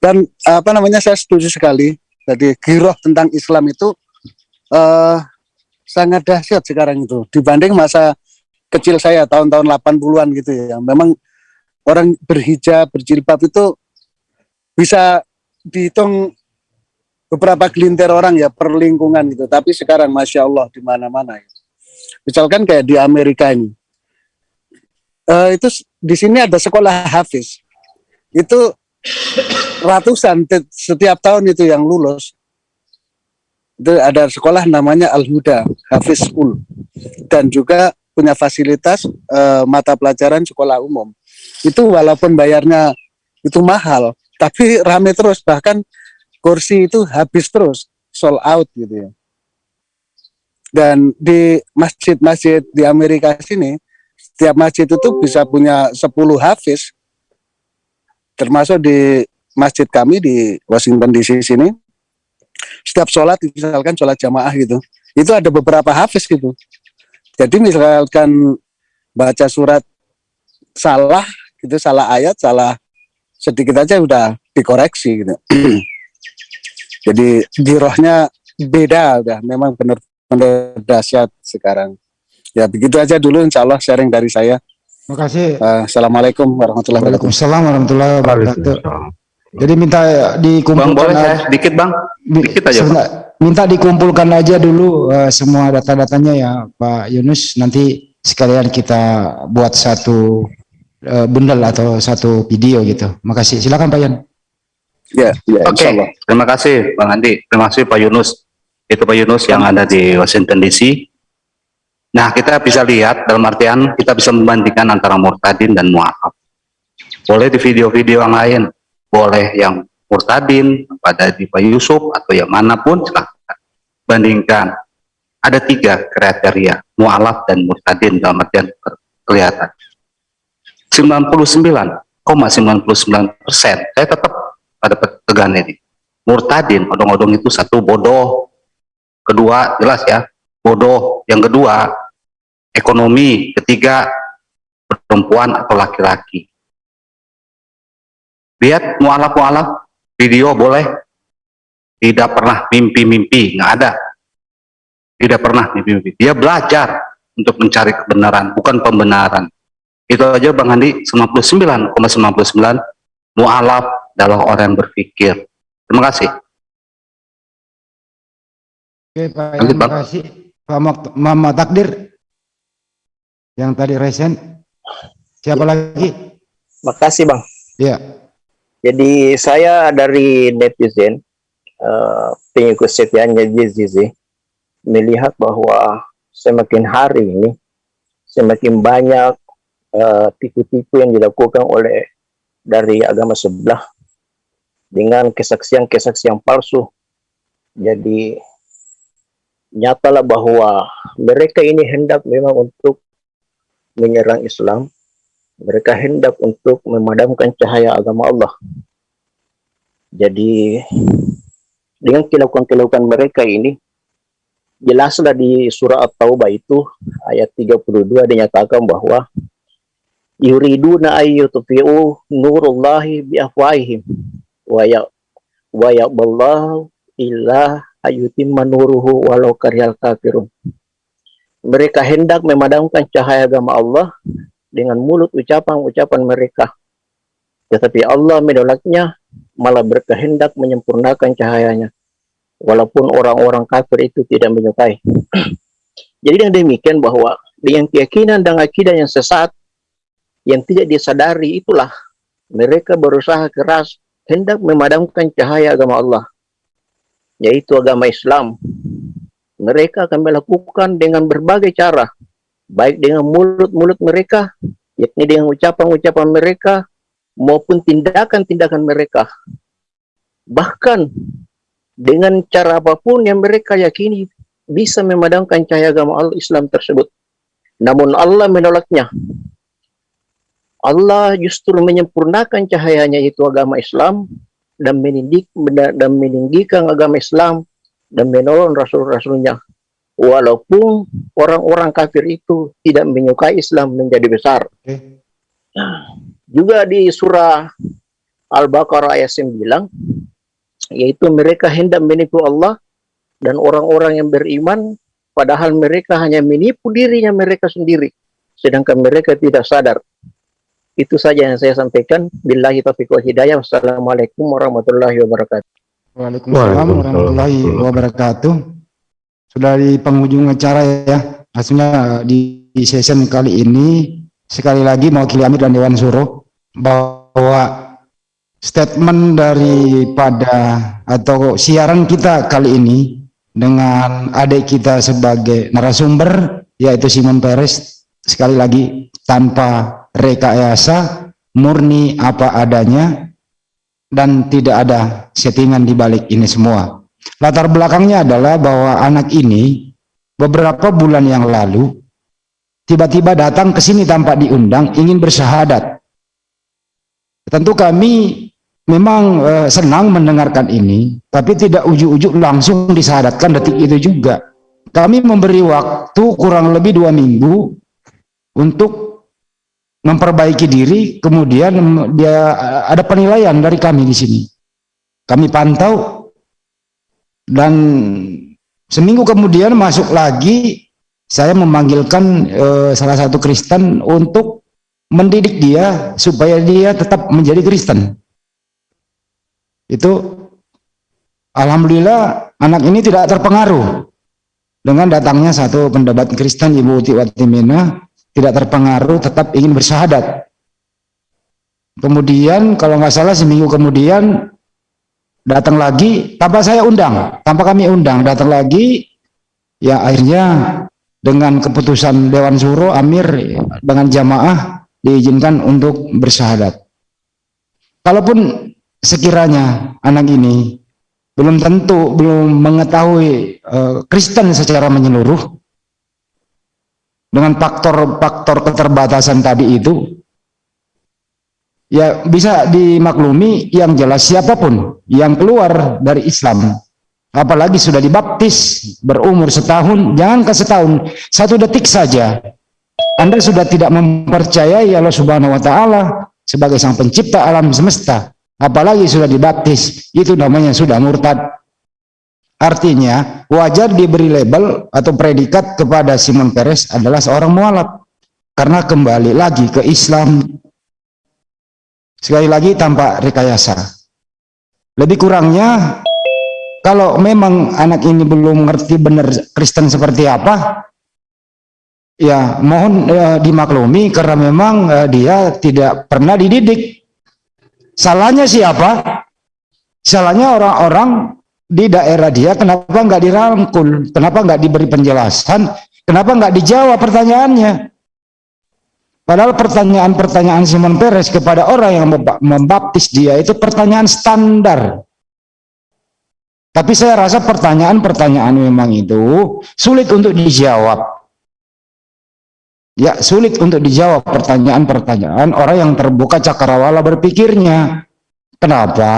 Dan apa namanya saya setuju sekali. Jadi giroh tentang Islam itu eh sangat dahsyat sekarang itu. Dibanding masa kecil saya tahun-tahun 80-an gitu ya. Memang orang berhijab berjilbab itu bisa dihitung beberapa gelintir orang ya per lingkungan gitu. Tapi sekarang masya Allah di mana-mana ya. misalkan kayak di Amerika ini. Eh, itu di sini ada sekolah hafiz. Itu ratusan setiap tahun itu yang lulus itu ada sekolah namanya Al Huda Hafiz School. Dan juga punya fasilitas eh, mata pelajaran sekolah umum. Itu walaupun bayarnya itu mahal tapi rame terus. Bahkan kursi itu habis terus sold out gitu ya. Dan di masjid-masjid di Amerika sini setiap masjid itu bisa punya 10 hafiz. Termasuk di masjid kami di Washington DC sini setiap sholat misalkan sholat jamaah gitu itu ada beberapa hafiz gitu. Jadi misalkan baca surat salah gitu salah ayat salah sedikit aja udah dikoreksi gitu. Jadi girohnya beda udah memang benar-benar dahsyat sekarang. Ya begitu aja dulu insya Allah sharing dari saya. Makasih. Eh, Assalamualaikum warahmatullahi wabarakatuh. Waalaikumsalam warahmatullahi wabarakatuh. Jadi minta dikumpulkan Bang, boleh aja- saya sedikit bang? Sedikit aja bang. minta dikumpulkan aja dulu eh, semua data-datanya ya Pak Yunus nanti sekalian kita buat satu eh, bundle atau satu video gitu. Makasih. Silakan Pak Yan. Ya, ya Oke, terima kasih Bang Andi. Terima kasih Pak Yunus. Itu Pak Yunus yang ada di Washington DC. Nah, kita bisa lihat dalam artian kita bisa membandingkan antara murtadin dan mu'alaf. Boleh di video-video yang lain, boleh yang murtadin pada di Pak Yusuf atau yang mana pun silahkan bandingkan. Ada tiga kriteria, mu'alaf dan murtadin dalam artian ke- kelihatan. 99,99 persen, saya tetap pada tegangan ini. Murtadin, odong-odong itu satu bodoh, kedua jelas ya, bodoh. Yang kedua ekonomi, ketiga perempuan atau laki-laki. Lihat mualaf-mualaf, video boleh. Tidak pernah mimpi-mimpi, nggak ada. Tidak pernah mimpi-mimpi. Dia belajar untuk mencari kebenaran, bukan pembenaran. Itu aja Bang Andi, 99,99 mualaf adalah orang yang berpikir. Terima kasih. Oke Pak Lanjut, Bang. makasih. Pak Mama Takdir yang tadi resen. Siapa lagi? Makasih bang. Ya. Jadi saya dari netizen uh, pengikut setianya Jizizi melihat bahwa semakin hari ini semakin banyak eh, tipu-tipu uh, yang dilakukan oleh dari agama sebelah dengan kesaksian-kesaksian palsu. Jadi nyatalah bahwa mereka ini hendak memang untuk menyerang Islam. Mereka hendak untuk memadamkan cahaya agama Allah. Jadi dengan kelakuan-kelakuan mereka ini jelaslah di surah At-Taubah itu ayat 32 dinyatakan bahwa yuriduna ayyutfi'u nurullahi biafwahihim wa ya wa ya'ballahu illa ayyutimma nuruhu walau karyal kafirun mereka hendak memadamkan cahaya agama Allah dengan mulut ucapan-ucapan mereka tetapi Allah menolaknya malah berkehendak menyempurnakan cahayanya walaupun orang-orang kafir itu tidak menyukai. Jadi dengan demikian bahwa dengan keyakinan dan akidah yang sesat yang tidak disadari itulah mereka berusaha keras hendak memadamkan cahaya agama Allah yaitu agama Islam. Mereka akan melakukan dengan berbagai cara baik dengan mulut-mulut mereka yakni dengan ucapan-ucapan mereka maupun tindakan-tindakan mereka. Bahkan dengan cara apa pun yang mereka yakini bisa memadamkan cahaya agama Allah Islam tersebut. Namun Allah menolaknya. Allah justru menyempurnakan cahayanya itu agama Islam dan meninggi, dan meninggikan agama Islam dan menolong rasul-rasulnya. Walaupun orang-orang kafir itu tidak menyukai Islam menjadi besar. Nah, juga di surah Al-Baqarah ayat 9 yaitu mereka hendak menipu Allah dan orang-orang yang beriman padahal mereka hanya menipu dirinya mereka sendiri sedangkan mereka tidak sadar. Itu saja yang saya sampaikan. Billahi taufiq wal hidayah. Wassalamualaikum warahmatullahi wabarakatuh. Waalaikumsalam warahmatullahi wabarakatuh sudah di penghujung acara ya. Hasilnya di, di session kali ini sekali lagi mewakili Amir dan Dewan Suruh bahwa statement daripada atau siaran kita kali ini dengan adik kita sebagai narasumber yaitu Simon Peres sekali lagi tanpa rekayasa murni apa adanya dan tidak ada settingan di balik ini semua latar belakangnya adalah bahwa anak ini beberapa bulan yang lalu tiba-tiba datang ke sini tanpa diundang ingin bersahadat tentu kami memang uh, senang mendengarkan ini, tapi tidak ujuk-ujuk langsung disadatkan detik itu juga. Kami memberi waktu kurang lebih dua minggu untuk memperbaiki diri, kemudian dia uh, ada penilaian dari kami di sini. Kami pantau dan seminggu kemudian masuk lagi saya memanggilkan uh, salah satu Kristen untuk mendidik dia supaya dia tetap menjadi Kristen. Itu Alhamdulillah anak ini tidak terpengaruh. Dengan datangnya satu pendapat Kristen Ibu Tiwatimina tidak terpengaruh tetap ingin bersahadat. Kemudian kalau nggak salah seminggu kemudian datang lagi tanpa saya undang tanpa kami undang datang lagi ya akhirnya dengan keputusan Dewan Suro Amir dengan jamaah diizinkan untuk bersahadat kalaupun sekiranya anak ini belum tentu belum mengetahui uh, Kristen secara menyeluruh dengan faktor-faktor keterbatasan tadi itu ya bisa dimaklumi yang jelas siapa pun yang keluar dari Islam apalagi sudah dibaptis berumur setahun jangan ke setahun satu detik saja. Anda sudah tidak mempercayai Allah Subhanahu wa taala sebagai sang pencipta alam semesta apalagi sudah dibaptis itu namanya sudah murtad. Artinya wajar diberi label atau predikat kepada Simon Peres adalah seorang mualaf. Karena kembali lagi ke Islam sekali lagi tanpa rekayasa lebih kurangnya kalau memang anak ini belum mengerti benar Kristen seperti apa ya mohon eh, dimaklumi karena memang eh, dia tidak pernah dididik Salahnya siapa? Salahnya orang-orang di daerah dia kenapa nggak dirangkul? Kenapa nggak diberi penjelasan? Kenapa nggak dijawab pertanyaannya? Padahal pertanyaan-pertanyaan Simon Peres kepada orang yang membaptis dia itu pertanyaan standar. Tapi saya rasa pertanyaan-pertanyaan memang itu sulit untuk dijawab. Ya, sulit untuk dijawab pertanyaan-pertanyaan orang yang terbuka cakrawala berpikirnya. Kenapa?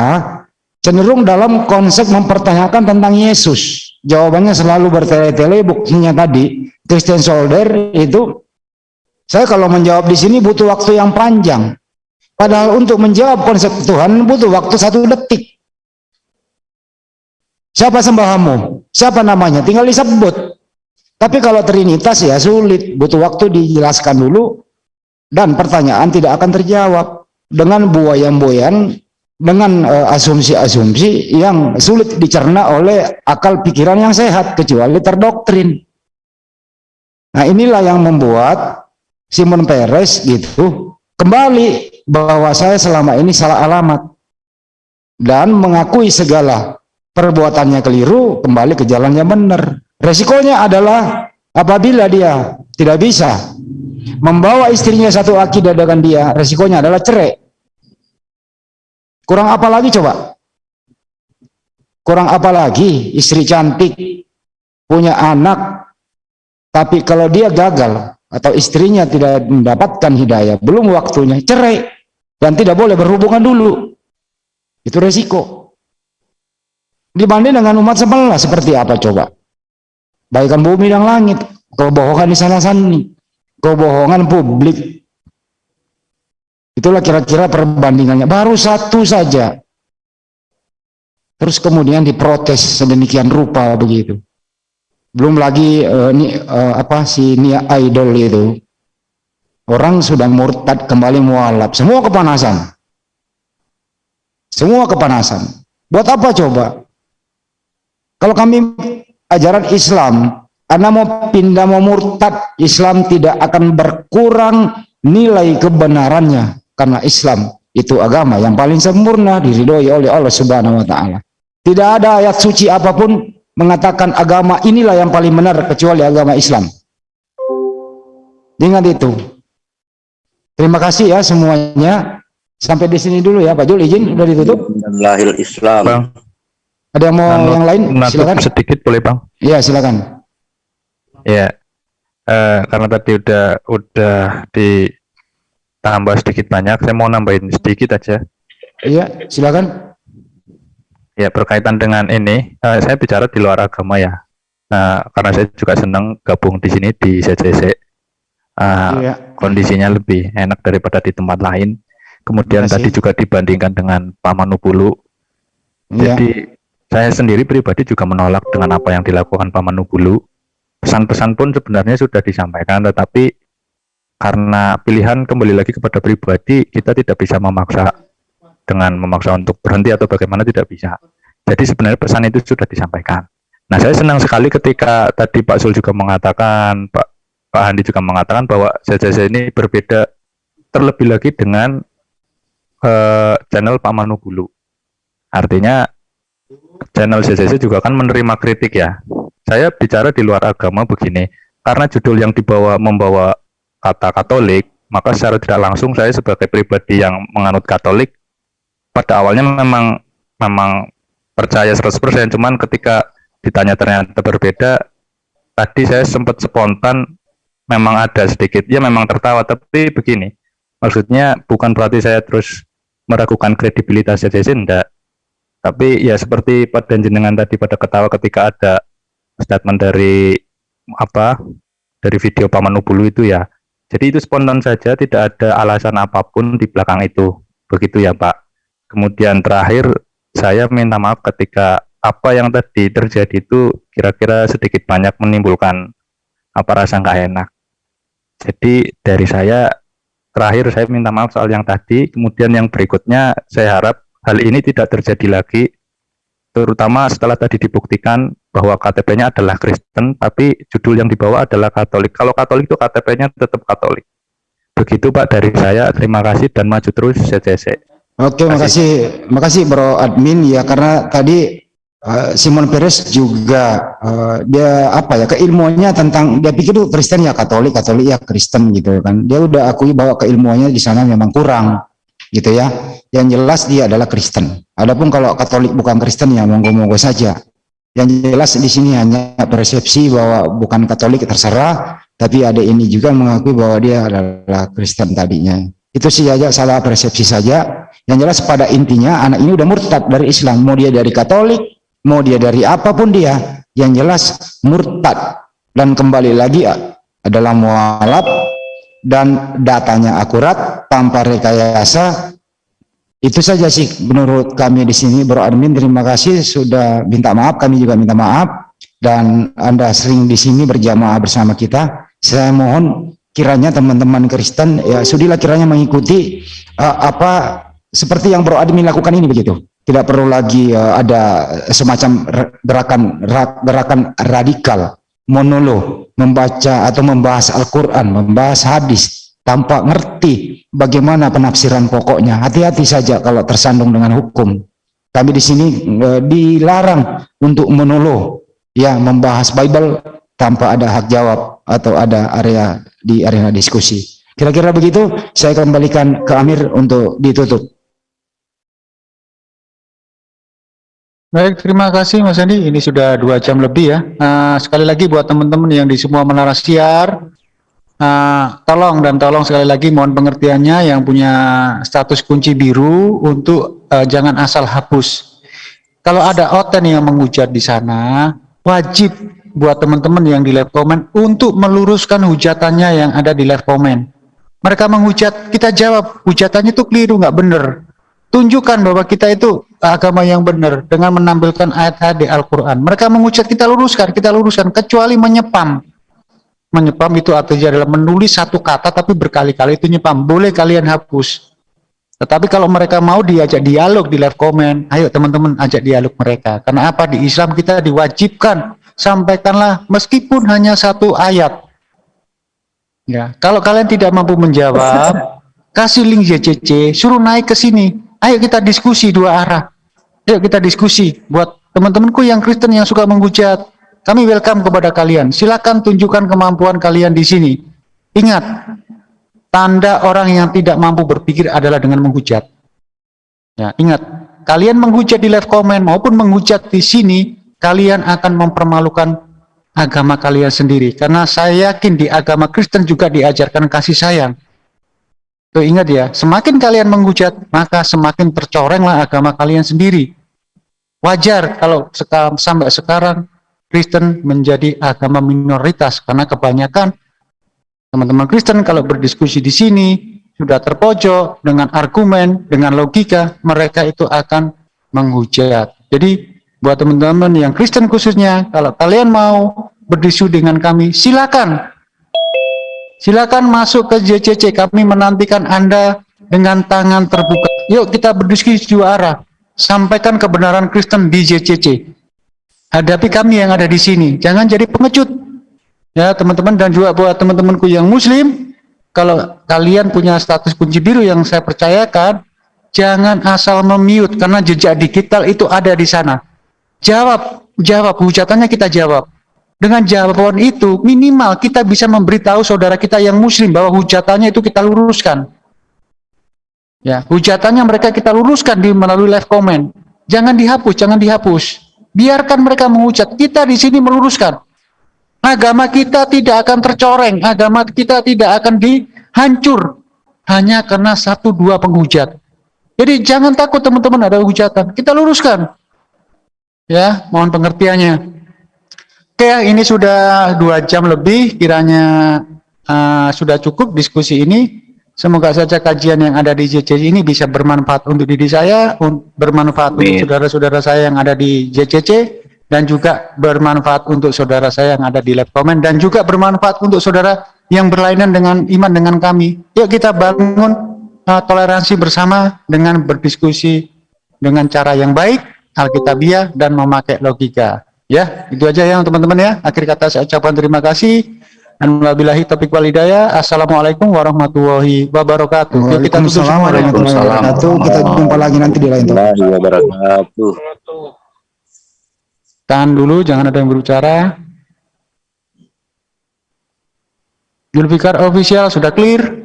Cenderung dalam konsep mempertanyakan tentang Yesus. Jawabannya selalu bertele-tele, buktinya tadi. Christian Solder itu saya kalau menjawab di sini butuh waktu yang panjang. Padahal untuk menjawab konsep Tuhan butuh waktu satu detik. Siapa sembahamu? Siapa namanya? Tinggal disebut. Tapi kalau Trinitas ya sulit, butuh waktu dijelaskan dulu dan pertanyaan tidak akan terjawab dengan buayan-buayan dengan asumsi-asumsi uh, yang sulit dicerna oleh akal pikiran yang sehat kecuali terdoktrin. Nah, inilah yang membuat Simon Peres gitu kembali bahwa saya selama ini salah alamat dan mengakui segala perbuatannya keliru kembali ke jalan yang benar. Resikonya adalah apabila dia tidak bisa membawa istrinya satu akidah dengan dia resikonya adalah cerai. Kurang apa lagi coba? Kurang apa lagi? Istri cantik punya anak tapi kalau dia gagal atau istrinya tidak mendapatkan hidayah, belum waktunya cerai dan tidak boleh berhubungan dulu. Itu resiko. Dibanding dengan umat sebelah seperti apa coba? Baikkan bumi dan langit, kebohongan di sana sini, kebohongan publik. Itulah kira-kira perbandingannya. Baru satu saja. Terus kemudian diprotes sedemikian rupa begitu belum lagi uh, ini uh, apa si Nia Idol itu. Orang sudah murtad kembali mualaf. Semua kepanasan. Semua kepanasan. Buat apa coba? Kalau kami ajaran Islam karena mau pindah mau murtad Islam tidak akan berkurang nilai kebenarannya. Karena Islam itu agama yang paling sempurna diridhoi oleh Allah Subhanahu wa taala. Tidak ada ayat suci apa pun mengatakan agama inilah yang paling benar kecuali agama Islam. Ingat itu. Terima kasih ya semuanya. Sampai di sini dulu ya Pak Jul izin udah ditutup. Lahir Islam. Bang. Ada yang mau Nanu, yang lain? Silakan. Sedikit boleh Bang? Iya silakan. Ya. Eh, karena tadi udah udah ditambah sedikit banyak, saya mau nambahin sedikit aja. Iya, silakan. Ya berkaitan dengan ini, uh, saya bicara di luar agama ya. Nah, karena saya juga senang gabung di sini di CCC. Uh, iya. Kondisinya lebih enak daripada di tempat lain. Kemudian tadi juga dibandingkan dengan Pamanupulu. Iya. Jadi saya sendiri pribadi juga menolak dengan apa yang dilakukan Pamanupulu. Pesan-pesan pun sebenarnya sudah disampaikan, tetapi karena pilihan kembali lagi kepada pribadi, kita tidak bisa memaksa dengan memaksa untuk berhenti atau bagaimana tidak bisa. Jadi sebenarnya pesan itu sudah disampaikan. Nah, saya senang sekali ketika tadi Pak Sul juga mengatakan, Pak Pak Handi juga mengatakan bahwa CCC ini berbeda terlebih lagi dengan uh, channel Pak Manu Bulu. Artinya channel CCC juga kan menerima kritik ya. Saya bicara di luar agama begini, karena judul yang dibawa membawa kata Katolik, maka secara tidak langsung saya sebagai pribadi yang menganut Katolik pada awalnya memang memang percaya 100% cuman ketika ditanya ternyata berbeda tadi saya sempat spontan memang ada sedikit ya memang tertawa tapi begini maksudnya bukan berarti saya terus meragukan kredibilitas CCC enggak. Tapi ya seperti pada jenengan tadi pada ketawa ketika ada statement dari apa dari video Paman Ubulu itu ya. Jadi itu spontan saja tidak ada alasan apa pun di belakang itu. Begitu ya Pak Kemudian terakhir saya minta maaf ketika apa yang tadi terjadi itu kira-kira sedikit banyak menimbulkan apa rasa nggak enak. Jadi dari saya terakhir saya minta maaf soal yang tadi. Kemudian yang berikutnya saya harap hal ini tidak terjadi lagi. Terutama setelah tadi dibuktikan bahwa KTP-nya adalah Kristen, tapi judul yang dibawa adalah Katolik. Kalau Katolik itu KTP-nya tetap Katolik. Begitu Pak dari saya. Terima kasih dan maju terus CCC. Oke, makasih, makasih Bro Admin ya karena tadi eh, Simon Peres juga eh, dia apa ya keilmuannya tentang dia pikir itu Kristen ya Katolik, Katolik ya Kristen gitu kan. Dia udah akui bahwa keilmuannya di sana memang kurang gitu ya. Yang jelas dia adalah Kristen. Adapun kalau Katolik bukan Kristen ya monggo-monggo saja. Yang jelas di sini hanya persepsi bahwa bukan Katolik terserah, tapi ada ini juga mengakui bahwa dia adalah Kristen tadinya. Itu sih aja salah persepsi saja. Yang jelas pada intinya anak ini udah murtad dari Islam. Mau dia dari Katolik, mau dia dari apa pun dia. Yang jelas murtad. Dan kembali lagi adalah mualaf dan datanya akurat tanpa rekayasa. Itu saja sih menurut kami di sini. Bro Admin terima kasih sudah minta maaf. Kami juga minta maaf. Dan Anda sering di sini berjamaah bersama kita. Saya mohon kiranya teman-teman Kristen ya sudilah kiranya mengikuti uh, apa seperti yang Bro Admin lakukan ini begitu. Tidak perlu lagi uh, ada semacam gerakan gerakan radikal monolog membaca atau membahas Al-Qur'an, membahas hadis tanpa ngerti bagaimana penafsiran pokoknya. Hati-hati saja kalau tersandung dengan hukum. Kami di sini uh, dilarang untuk monolog ya membahas Bible tanpa ada hak jawab atau ada area di arena diskusi. Kira-kira begitu, saya kembalikan ke Amir untuk ditutup. Baik, terima kasih Mas Andi. Ini sudah dua jam lebih ya. Uh, sekali lagi buat teman-teman yang di semua menara siar, uh, tolong dan tolong sekali lagi mohon pengertiannya yang punya status kunci biru untuk uh, jangan asal hapus. Kalau ada oten yang menghujat di sana, wajib buat teman-teman yang di live comment untuk meluruskan hujatannya yang ada di live comment. Mereka menghujat, kita jawab, hujatannya itu keliru, nggak benar. Tunjukkan bahwa kita itu agama yang benar dengan menampilkan ayat-ayat di Al-Quran. Mereka menghujat, kita luruskan, kita luruskan, kecuali menyepam. Menyepam itu artinya adalah menulis satu kata tapi berkali-kali itu nyepam. Boleh kalian hapus. Tetapi kalau mereka mau diajak dialog di live comment, ayo teman-teman ajak dialog mereka. Karena apa? Di Islam kita diwajibkan sampaikanlah meskipun hanya satu ayat. Ya, kalau kalian tidak mampu menjawab, kasih link JCC, suruh naik ke sini. Ayo kita diskusi dua arah. Ayo kita diskusi buat teman-temanku yang Kristen yang suka menghujat. Kami welcome kepada kalian. Silakan tunjukkan kemampuan kalian di sini. Ingat, tanda orang yang tidak mampu berpikir adalah dengan menghujat. Ya, ingat, kalian menghujat di live comment maupun menghujat di sini kalian akan mempermalukan agama kalian sendiri. Karena saya yakin di agama Kristen juga diajarkan kasih sayang. Tuh ingat ya, semakin kalian menghujat, maka semakin tercorenglah agama kalian sendiri. Wajar kalau seka sampai sekarang Kristen menjadi agama minoritas karena kebanyakan teman-teman Kristen kalau berdiskusi di sini sudah terpojok dengan argumen, dengan logika, mereka itu akan menghujat. Jadi buat teman-teman yang Kristen khususnya, kalau kalian mau berdiskusi dengan kami, silakan. Silakan masuk ke JCC, kami menantikan Anda dengan tangan terbuka. Yuk kita berdiskusi dua arah. Sampaikan kebenaran Kristen di JCC. Hadapi kami yang ada di sini. Jangan jadi pengecut. Ya teman-teman dan juga buat teman-temanku yang muslim, kalau kalian punya status kunci biru yang saya percayakan, jangan asal memute karena jejak digital itu ada di sana Jawab, jawab, hujatannya kita jawab. Dengan jawaban itu, minimal kita bisa memberitahu saudara kita yang muslim bahwa hujatannya itu kita luruskan. Ya, hujatannya mereka kita luruskan di melalui live comment. Jangan dihapus, jangan dihapus. Biarkan mereka menghujat. Kita di sini meluruskan. Agama kita tidak akan tercoreng, agama kita tidak akan dihancur hanya karena satu dua penghujat. Jadi jangan takut teman-teman ada hujatan. Kita luruskan. Ya, mohon pengertiannya. Oke, ini sudah dua jam lebih, kiranya uh, sudah cukup diskusi ini. Semoga saja kajian yang ada di JCC ini bisa bermanfaat untuk diri saya, bermanfaat Amin. untuk saudara-saudara saya yang ada di JCC, dan juga bermanfaat untuk saudara saya yang ada di lab comment, dan juga bermanfaat untuk saudara yang berlainan dengan iman dengan kami. Yuk kita bangun uh, toleransi bersama dengan berdiskusi dengan cara yang baik, alkitabiah dan memakai logika. Ya, itu aja ya teman-teman ya. Akhir kata saya ucapkan terima kasih. Dan wabillahi taufiq wal hidayah. Assalamualaikum warahmatullahi wabarakatuh. Yuk kita tutup semua dengan warahmatullahi wabarakatuh. Kita jumpa lagi nanti di lain topik. wabarakatuh. Tahan dulu, jangan ada yang berbicara. Julfikar official sudah clear.